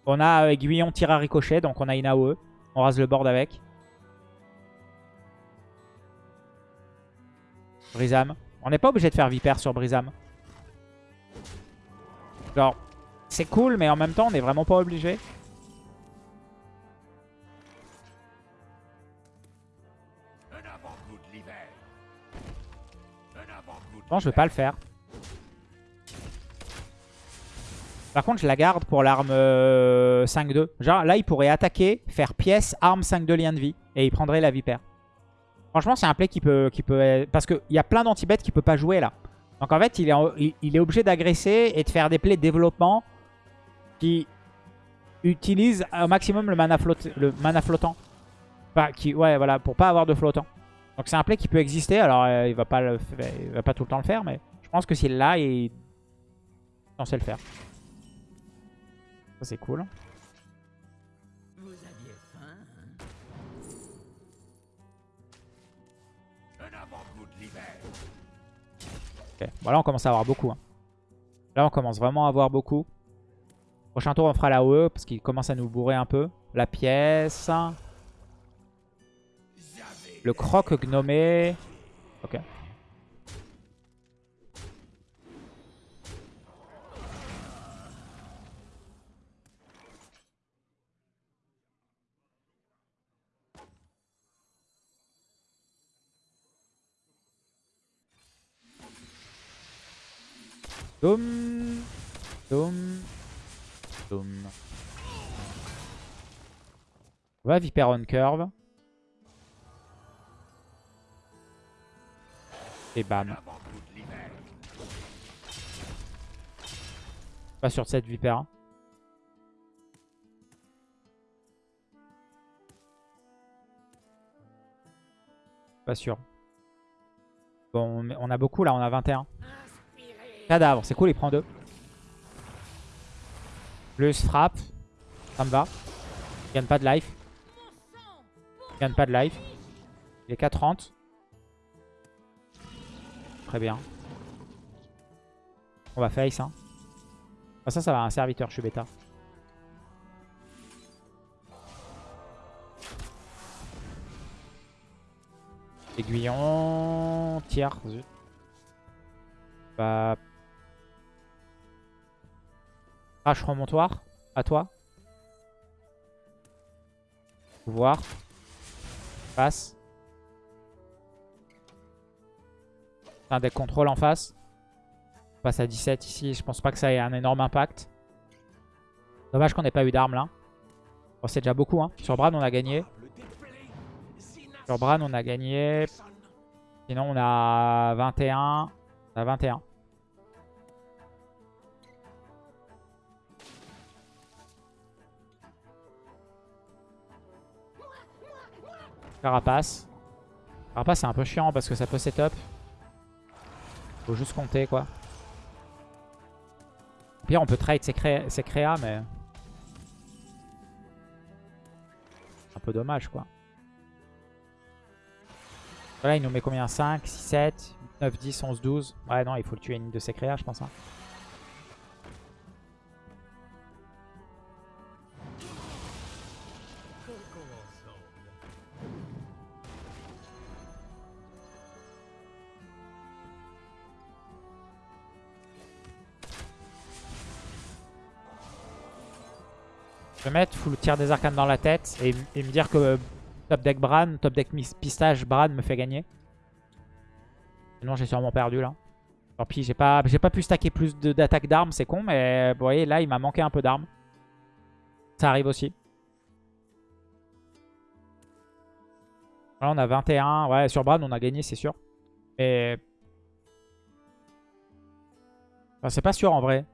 On a aiguillon tir à ricochet, donc on a une AOE. On rase le board avec. Brisam. On n'est pas obligé de faire Viper sur Brisam. Genre, c'est cool, mais en même temps, on n'est vraiment pas obligé. Bon, je vais pas le faire. Par contre, je la garde pour l'arme 5-2. Euh, Genre, là, il pourrait attaquer, faire pièce, arme 5-2 lien de vie. Et il prendrait la vipère. Franchement, c'est un play qui peut... Qui peut parce qu'il y a plein d'anti-bêtes qui peut pas jouer, là. Donc, en fait, il est, il est obligé d'agresser et de faire des plays de développement qui utilisent au maximum le mana, le mana flottant. Enfin, qui, ouais, voilà, pour pas avoir de flottant. Donc c'est un play qui peut exister. Alors euh, il va pas il va pas tout le temps le faire, mais je pense que s'il l'a, il est censé le faire. C'est cool. Ok, bon là on commence à avoir beaucoup. Hein. Là on commence vraiment à avoir beaucoup. Prochain tour on fera la OE parce qu'il commence à nous bourrer un peu. La pièce. Le croc gnomé. Ok. Doom. Doom. Doom. On va Viper on curve. Et bam. Pas sur cette vipère. Pas sûr. Bon, on a beaucoup là, on a 21. Cadavre, c'est cool, il prend 2. Plus frappe. Ça me va. Il gagne pas de life. Il gagne pas de life. Il est 4-30. Très bien. On va face. Hein. Ah, ça, ça va, un serviteur, je suis bêta. Aiguillon. Tiers. Crash remontoir. À toi. Pouvoir. Passe. un deck contrôle en face. On passe à 17 ici. Je pense pas que ça ait un énorme impact. Dommage qu'on n'ait pas eu d'armes là. Bon, c'est déjà beaucoup. Hein. Sur Bran, on a gagné. Sur Bran, on a gagné. Sinon, on a 21. On a 21. Carapace. Carapace, c'est un peu chiant parce que ça peut setup. Faut juste compter quoi. Au pire on peut trade ses, créas mais... Un peu dommage quoi. Là il nous met combien? 5, 6, 7, 9, 10, 11, 12. Ouais non il faut le tuer une de ses créas je pense. Hein. Mettre full tir des arcanes dans la tête et, me dire que euh, top deck Bran, top deck pistage Bran me fait gagner. Sinon j'ai sûrement perdu là. Tant pis, j'ai pas, pas pu stacker plus d'attaques d'armes, c'est con, mais vous voyez là il m'a manqué un peu d'armes. Ça arrive aussi. Là on a 21, ouais sur Bran on a gagné c'est sûr. Mais... Enfin, c'est pas sûr en vrai.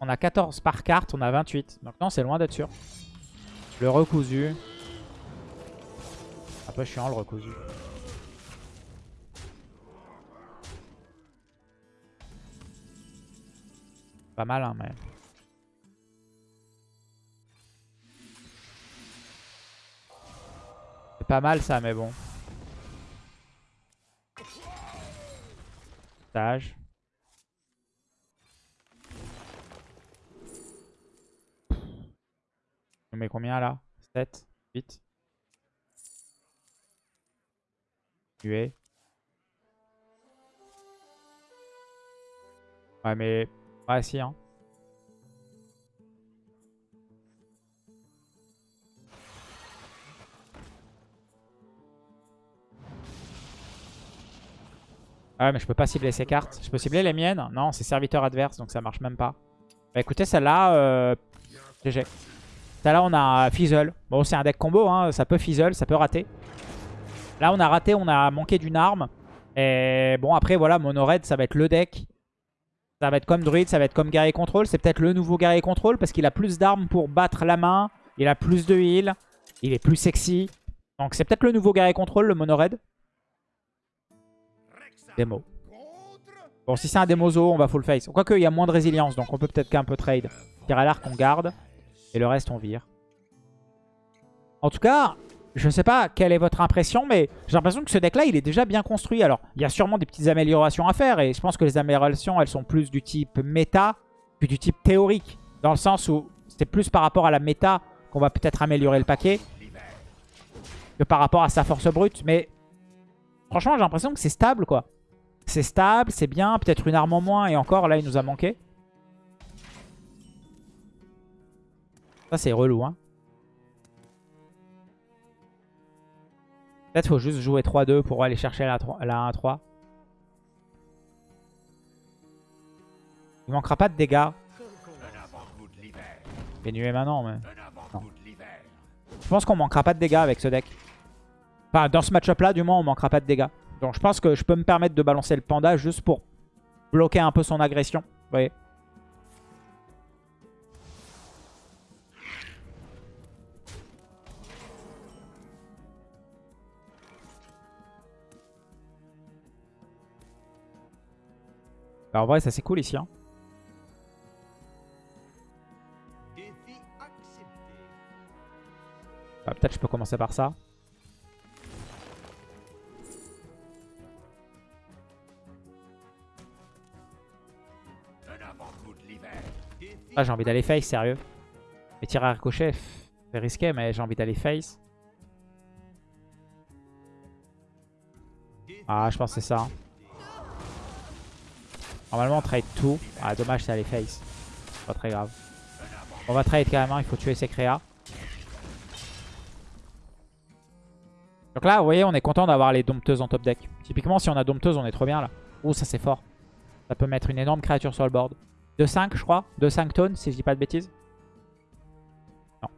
On a 14 par carte, on a 28. Donc non, c'est loin d'être sûr. Le recousu. Un peu chiant le recousu. Pas mal, hein, mais... C'est pas mal ça, mais bon. Stage. On met combien là? 7, 8. Tuer. Ouais, mais... Ouais, si, hein. Ouais, mais je peux pas cibler ces cartes. Je peux cibler les miennes? Non, c'est serviteur adverse, donc ça marche même pas. Bah écoutez, celle-là, euh... GG. Celle-là, on a Fizzle. Bon, c'est un deck combo, hein. ça peut Fizzle, ça peut rater. Là, on a raté, on a manqué d'une arme. Et bon, après, voilà, Mono Red, ça va être le deck. Ça va être comme Druid, ça va être comme Guerrier Control. C'est peut-être le nouveau Guerrier Control parce qu'il a plus d'armes pour battre la main. Il a plus de heal. Il est plus sexy. Donc c'est peut-être le nouveau Guerrier Control, le Mono Red. Démo. Bon, si c'est un démozo, on va full face. Quoique, il y a moins de résilience, donc on peut peut-être qu'un peu trade. Tir à l'arc, on garde. Et le reste, on vire. En tout cas, je ne sais pas quelle est votre impression, mais j'ai l'impression que ce deck-là, il est déjà bien construit. Alors, il y a sûrement des petites améliorations à faire, et je pense que les améliorations, elles sont plus du type méta que du type théorique. Dans le sens où c'est plus par rapport à la méta qu'on va peut-être améliorer le paquet que par rapport à sa force brute. Mais franchement, j'ai l'impression que c'est stable, quoi. C'est stable, c'est bien. Peut-être une arme en moins, et encore, là, il nous a manqué. Ça, c'est relou, hein. Peut-être faut juste jouer 3-2 pour aller chercher la, 1-3. Il manquera pas de dégâts. nué maintenant, mais... Je pense qu'on manquera pas de dégâts avec ce deck. Enfin, dans ce match-up là, du moins, on manquera pas de dégâts. Donc je pense que je peux me permettre de balancer le panda juste pour bloquer un peu son agression. Vous voyez Bah, en vrai, ça c'est cool ici. Hein. Bah, Peut-être je peux commencer par ça. Ah, j'ai envie d'aller face, sérieux. Et tirer à ricochet, c'est risqué, mais j'ai envie d'aller face. Ah, je pense que c'est ça. Hein. Normalement, on trade tout. Ah, dommage, c'est aller face. Pas très grave. On va trade carrément, il faut tuer ses créas. Donc là, vous voyez, on est content d'avoir les dompteuses en top deck. Typiquement, si on a dompteuse, on est trop bien là. Ouh, ça c'est fort. Ça peut mettre une énorme créature sur le board. 2-5, je crois. 2-5 tonnes, si je dis pas de bêtises. Non.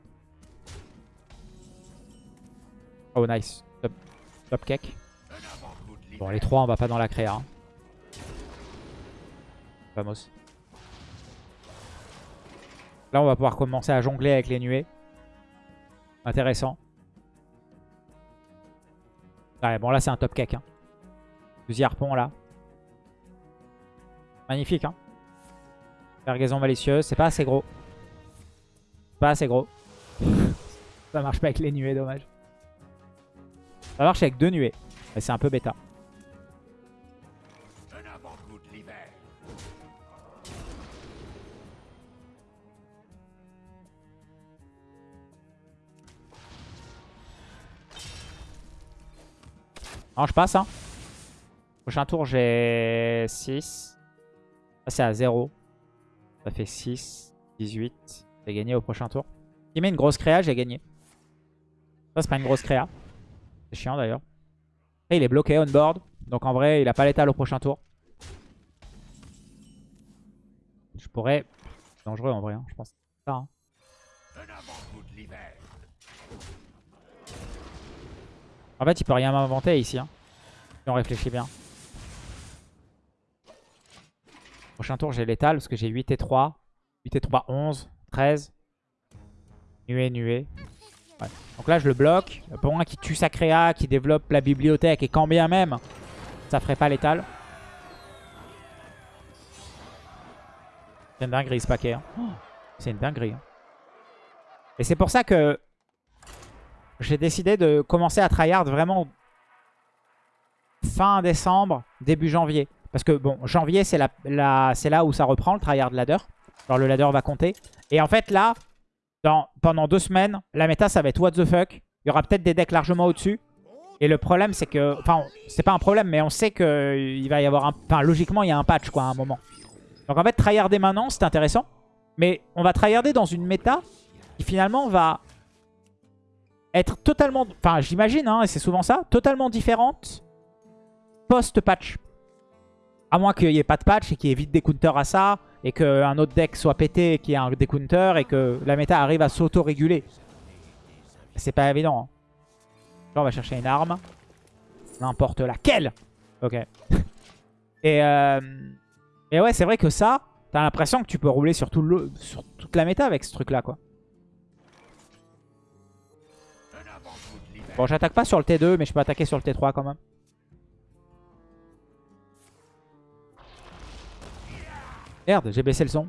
Oh, nice. Top, cake. Bon, les trois, on va pas dans la créa. Hein. Là, on va pouvoir commencer à jongler avec les nuées. Intéressant. Ouais, bon, là, c'est un top cake. Hein. harpon, là. Magnifique, hein. Cargaison malicieuse. C'est pas assez gros. Pas assez gros. <laughs> Ça marche pas avec les nuées, dommage. Ça marche avec deux nuées. Mais c'est un peu bêta. Non, je passe. Hein. Prochain tour, j'ai 6. Ça, c'est à 0. Ça fait 6, 18. J'ai gagné au prochain tour. Il met une grosse créa, j'ai gagné. Ça, c'est pas une grosse créa. C'est chiant d'ailleurs. il est bloqué on board. Donc en vrai, il a pas l'étal au prochain tour. Je pourrais... Dangereux en vrai, hein, je pense. Ça, hein. En fait, il peut rien m'inventer ici. Hein, si on réfléchit bien. Prochain tour, j'ai l'étal parce que j'ai 8 et 3. 8 et 3, 11, 13. Nuée, nuée. Donc là, je le bloque. Pour moi qui tue sa créa, qui développe la bibliothèque et quand bien même, ça ferait pas l'étal. C'est une dinguerie ce paquet. Hein. C'est une dinguerie. Hein. Et c'est pour ça que j'ai décidé de commencer à tryhard vraiment fin décembre, début janvier. Parce que bon, janvier, c'est la, là où ça reprend le tryhard ladder. Alors le ladder va compter. Et en fait là, pendant deux semaines, la méta ça va être what the fuck. Il y aura peut-être des decks largement au-dessus. Et le problème c'est que... Enfin, c'est pas un problème, mais on sait qu'il va y avoir un... Enfin, logiquement, il y a un patch quoi à un moment. Donc en fait, tryharder maintenant, c'est intéressant. Mais on va tryharder dans une méta qui finalement va être totalement... Enfin, j'imagine, hein, et c'est souvent ça, totalement différente post-patch. À moins qu'il n'y ait pas de patch et qu'il y ait vite des counters à ça, et qu'un autre deck soit pété et qu'il y ait un des counters, et que la méta arrive à s'auto-réguler. C'est pas évident. Hein. Là, on va chercher une arme. N'importe laquelle Ok. <laughs> et, euh... et ouais, c'est vrai que ça, t'as l'impression que tu peux rouler sur, tout le... sur toute la méta avec ce truc-là, quoi. Bon, j'attaque pas sur le T2, mais je peux attaquer sur le T3 quand même. Merde, j'ai baissé le son.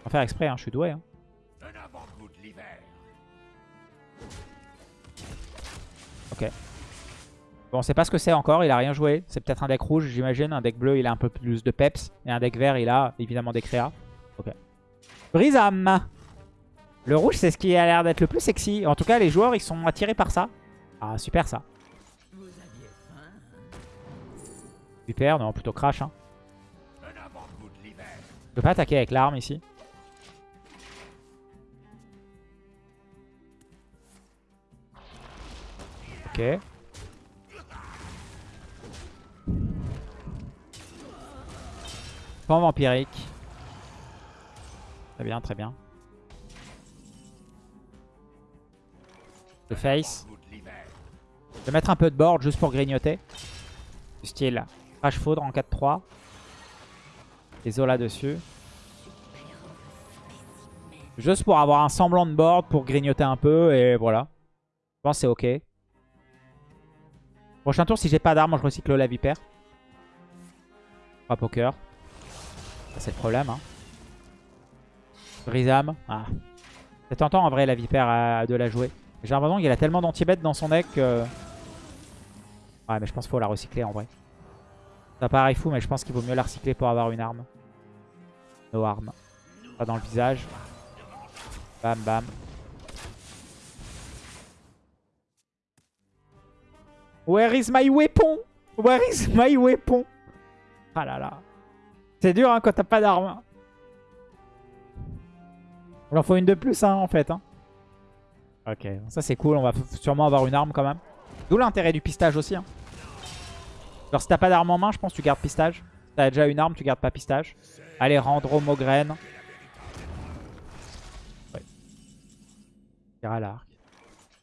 On va faire exprès, hein, je suis doué. Hein. Ok. Bon, on sait pas ce que c'est encore, il a rien joué. C'est peut-être un deck rouge, j'imagine. Un deck bleu, il a un peu plus de peps. Et un deck vert, il a évidemment des créas. Ok. Brisam Le rouge, c'est ce qui a l'air d'être le plus sexy. En tout cas, les joueurs, ils sont attirés par ça. Ah, super ça. Super, non, plutôt crash. Hein. Je peux pas attaquer avec l'arme ici. Ok. Pan vampirique. Très bien, très bien. Le face. Je vais mettre un peu de board juste pour grignoter. Du style Crash Faudre en 4-3. Et Zola dessus. Juste pour avoir un semblant de board, pour grignoter un peu, et voilà. Je pense que c'est ok. Prochain tour, si j'ai pas d'armes, je recycle la vipère. Pas poker. c'est le problème. Hein. Brisam. Ah. C'est tentant en vrai la vipère de la jouer. J'ai l'impression qu'il a tellement d'anti-bet dans son deck que... Ouais mais je pense qu'il faut la recycler en vrai. Ça paraît fou, mais je pense qu'il vaut mieux la recycler pour avoir une arme. No armes. Pas dans le visage. Bam, bam. Where is my weapon? Where is my weapon? Ah là là. C'est dur hein, quand t'as pas d'arme. Il en faut une de plus hein, en fait. Hein. Ok, ça c'est cool. On va sûrement avoir une arme quand même. D'où l'intérêt du pistage aussi. Hein. Alors si t'as pas d'arme en main, je pense que tu gardes pistage. Si t'as déjà une arme, tu gardes pas pistage. Allez, rendre Homograine. Ouais. Tire à l'arc.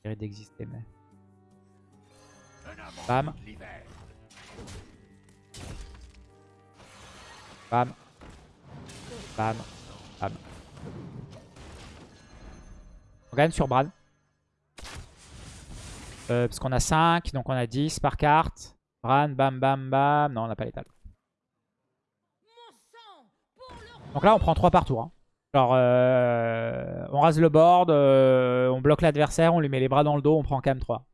Mérite d'exister, mais... Bam. Bam. Bam. Bam. On gagne sur Bran. Euh, parce qu'on a 5, donc on a 10 par carte. Bran, bam, bam, bam. Non, on n'a pas l'étal. Donc là, on prend 3 par tour. Hein. Genre, euh, on rase le board, euh, on bloque l'adversaire, on lui met les bras dans le dos, on prend même 3.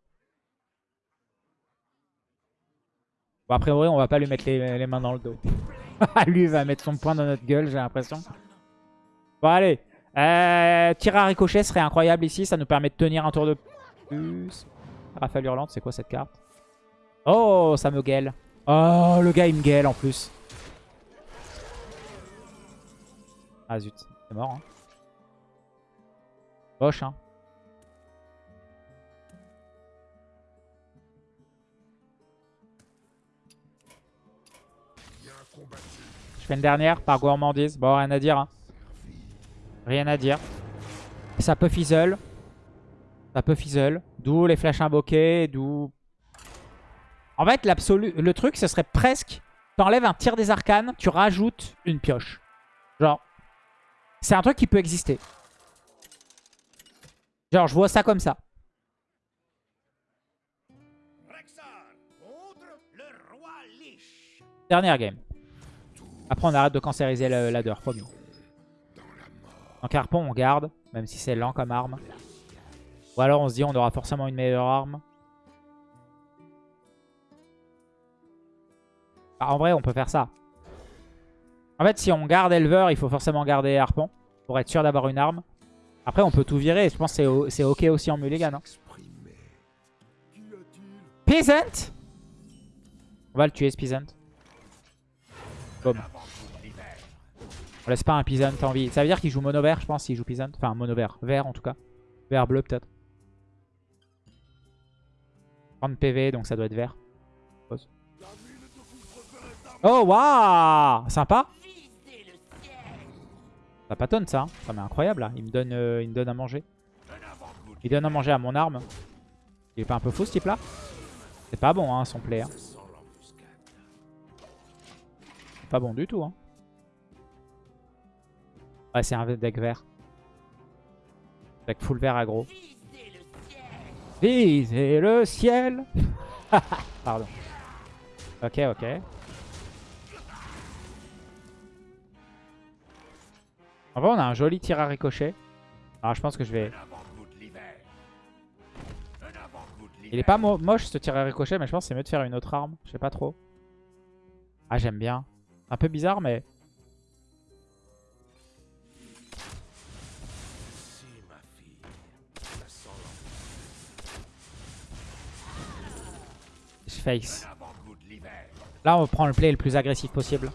Bon, a priori, on va pas lui mettre les, mains dans le dos. <laughs> lui, va mettre son poing dans notre gueule, j'ai l'impression. Bon, allez. Euh, tir à ricochet serait incroyable ici. Ça nous permet de tenir un tour de plus. Rafale hurlante, c'est quoi cette carte? Oh, ça me gueule. Oh, le gars, il me gueule en plus. Ah zut, c'est mort. Hein. Moche, hein. Je fais une dernière par gourmandise. Bon, rien à dire. Hein. Rien à dire. Ça peut fizzle. Ça peut fizzle. D'où les flashs invoqués, d'où en fait, le truc, ce serait presque... T'enlèves un tir des arcanes, tu rajoutes une pioche. Genre, c'est un truc qui peut exister. Genre, je vois ça comme ça. Dernière game. Après, on arrête de cancériser le ladder, promis. Donc, harpon, on garde, même si c'est lent comme arme. Ou alors, on se dit, on aura forcément une meilleure arme. Bah, en vrai, on peut faire ça. En fait, si on garde Elver, il faut forcément garder Harpon. Pour être sûr d'avoir une arme. Après, on peut tout virer. Je pense que c'est ok aussi en mulligan. Hein. Peasant On va le tuer ce Peasant. Boom. On laisse pas un Peasant en vie. Ça veut dire qu'il joue mono vert, je pense, s'il joue Peasant. Enfin, mono vert. Vert en tout cas. Vert bleu peut-être. 30 PV, donc ça doit être vert. Pause. Oh, waouh Sympa Ça patonne ça. Hein. Ça m'est incroyable là. Il me, donne, euh, il me donne à manger. Il donne à manger à mon arme. Il est pas un peu fou ce type là C'est pas bon hein, son play. Hein. Pas bon du tout. Hein. Ouais, c'est un deck vert. Deck full vert aggro. Visez le ciel <laughs> Pardon. Ok, ok. En vrai, on a un joli tir à ricochet. Alors, je pense que je vais... Il est pas moche ce tir à ricochet, mais je pense que c'est mieux de faire une autre arme. Je sais pas trop. Ah, j'aime bien. Un peu bizarre, mais... face. Là, on prend le play le plus agressif possible.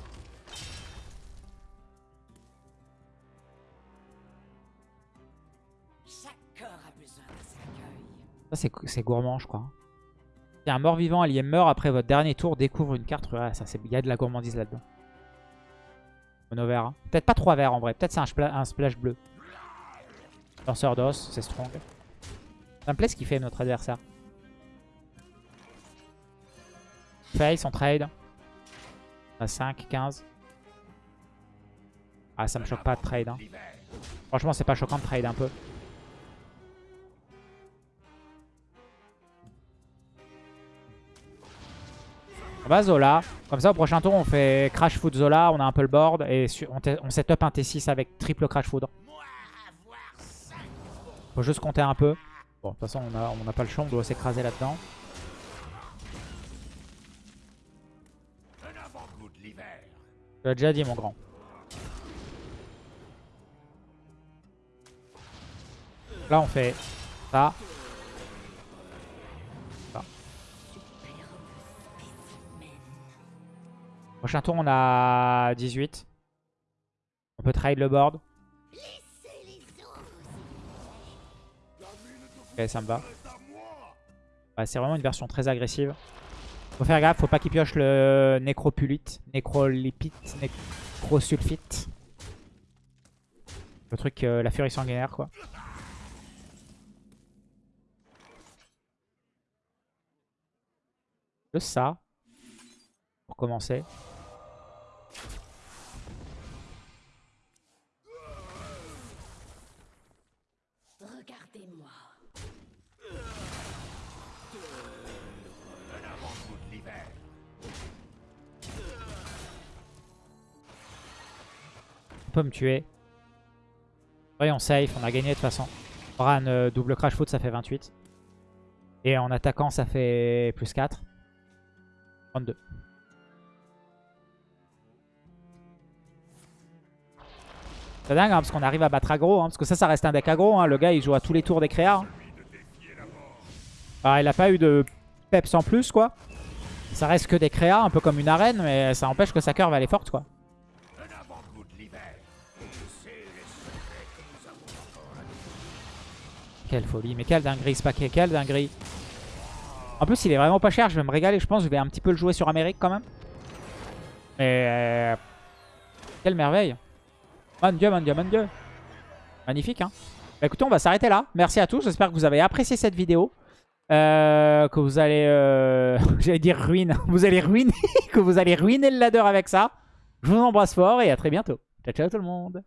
Ça, c'est gourmand, je crois. Si un mort-vivant allié meurt après votre dernier tour, découvre une carte. ça, il y a de la gourmandise là-dedans. Mono vert. Hein. Peut-être pas trois verts en vrai. Peut-être c'est un, splash bleu. Lanceur d'os, c'est strong. Ça me plaît ce qu'il fait notre adversaire. Face, on trade. À 5, 15. Ah, ça me choque pas de trade. Hein. Franchement, c'est pas choquant de trade un peu. On va Zola. Comme ça, au prochain tour, on fait Crash Food Zola. On a un peu le board. Et on, on set up un T6 avec triple Crash Food. Faut juste compter un peu. Bon, de toute façon, on n'a pas le champ. On doit s'écraser là-dedans. Tu l'as déjà dit, mon grand. Là, on fait ça. Prochain tour, on a 18. On peut trade le board. Ok, ça me va. c'est vraiment une version très agressive. Faut faire gaffe, faut pas qu'il pioche le nécropulite, nécrolipite, nécrosulfite. Le truc, euh, la furie sanguinaire quoi. Juste ça. Pour commencer. Peut me tuer. Voyons, safe, on a gagné de toute façon. Bran, euh, double crash foot, ça fait 28. Et en attaquant, ça fait plus 4. 32. C'est dingue, hein, parce qu'on arrive à battre aggro. Hein, parce que ça, ça reste un deck aggro. Hein. Le gars, il joue à tous les tours des créas. Hein. il a pas eu de peps en plus, quoi. Ça reste que des créas, un peu comme une arène. Mais ça empêche que sa curve, elle est forte, quoi. Quelle folie. Mais quelle dinguerie ce paquet. Quelle dinguerie. En plus, il est vraiment pas cher. Je vais me régaler. Je pense je vais un petit peu le jouer sur Amérique quand même. Mais... Euh, quelle merveille. Mon dieu, mon dieu, mon dieu. Magnifique, hein. Bah, écoutez, on va s'arrêter là. Merci à tous. J'espère que vous avez apprécié cette vidéo. Euh, que vous allez... Euh, <laughs> j'allais dire ruine. <laughs> Vous allez ruiner. <laughs> que vous allez ruiner le ladder avec ça. Je vous embrasse fort et à très bientôt. Ciao, ciao tout le monde.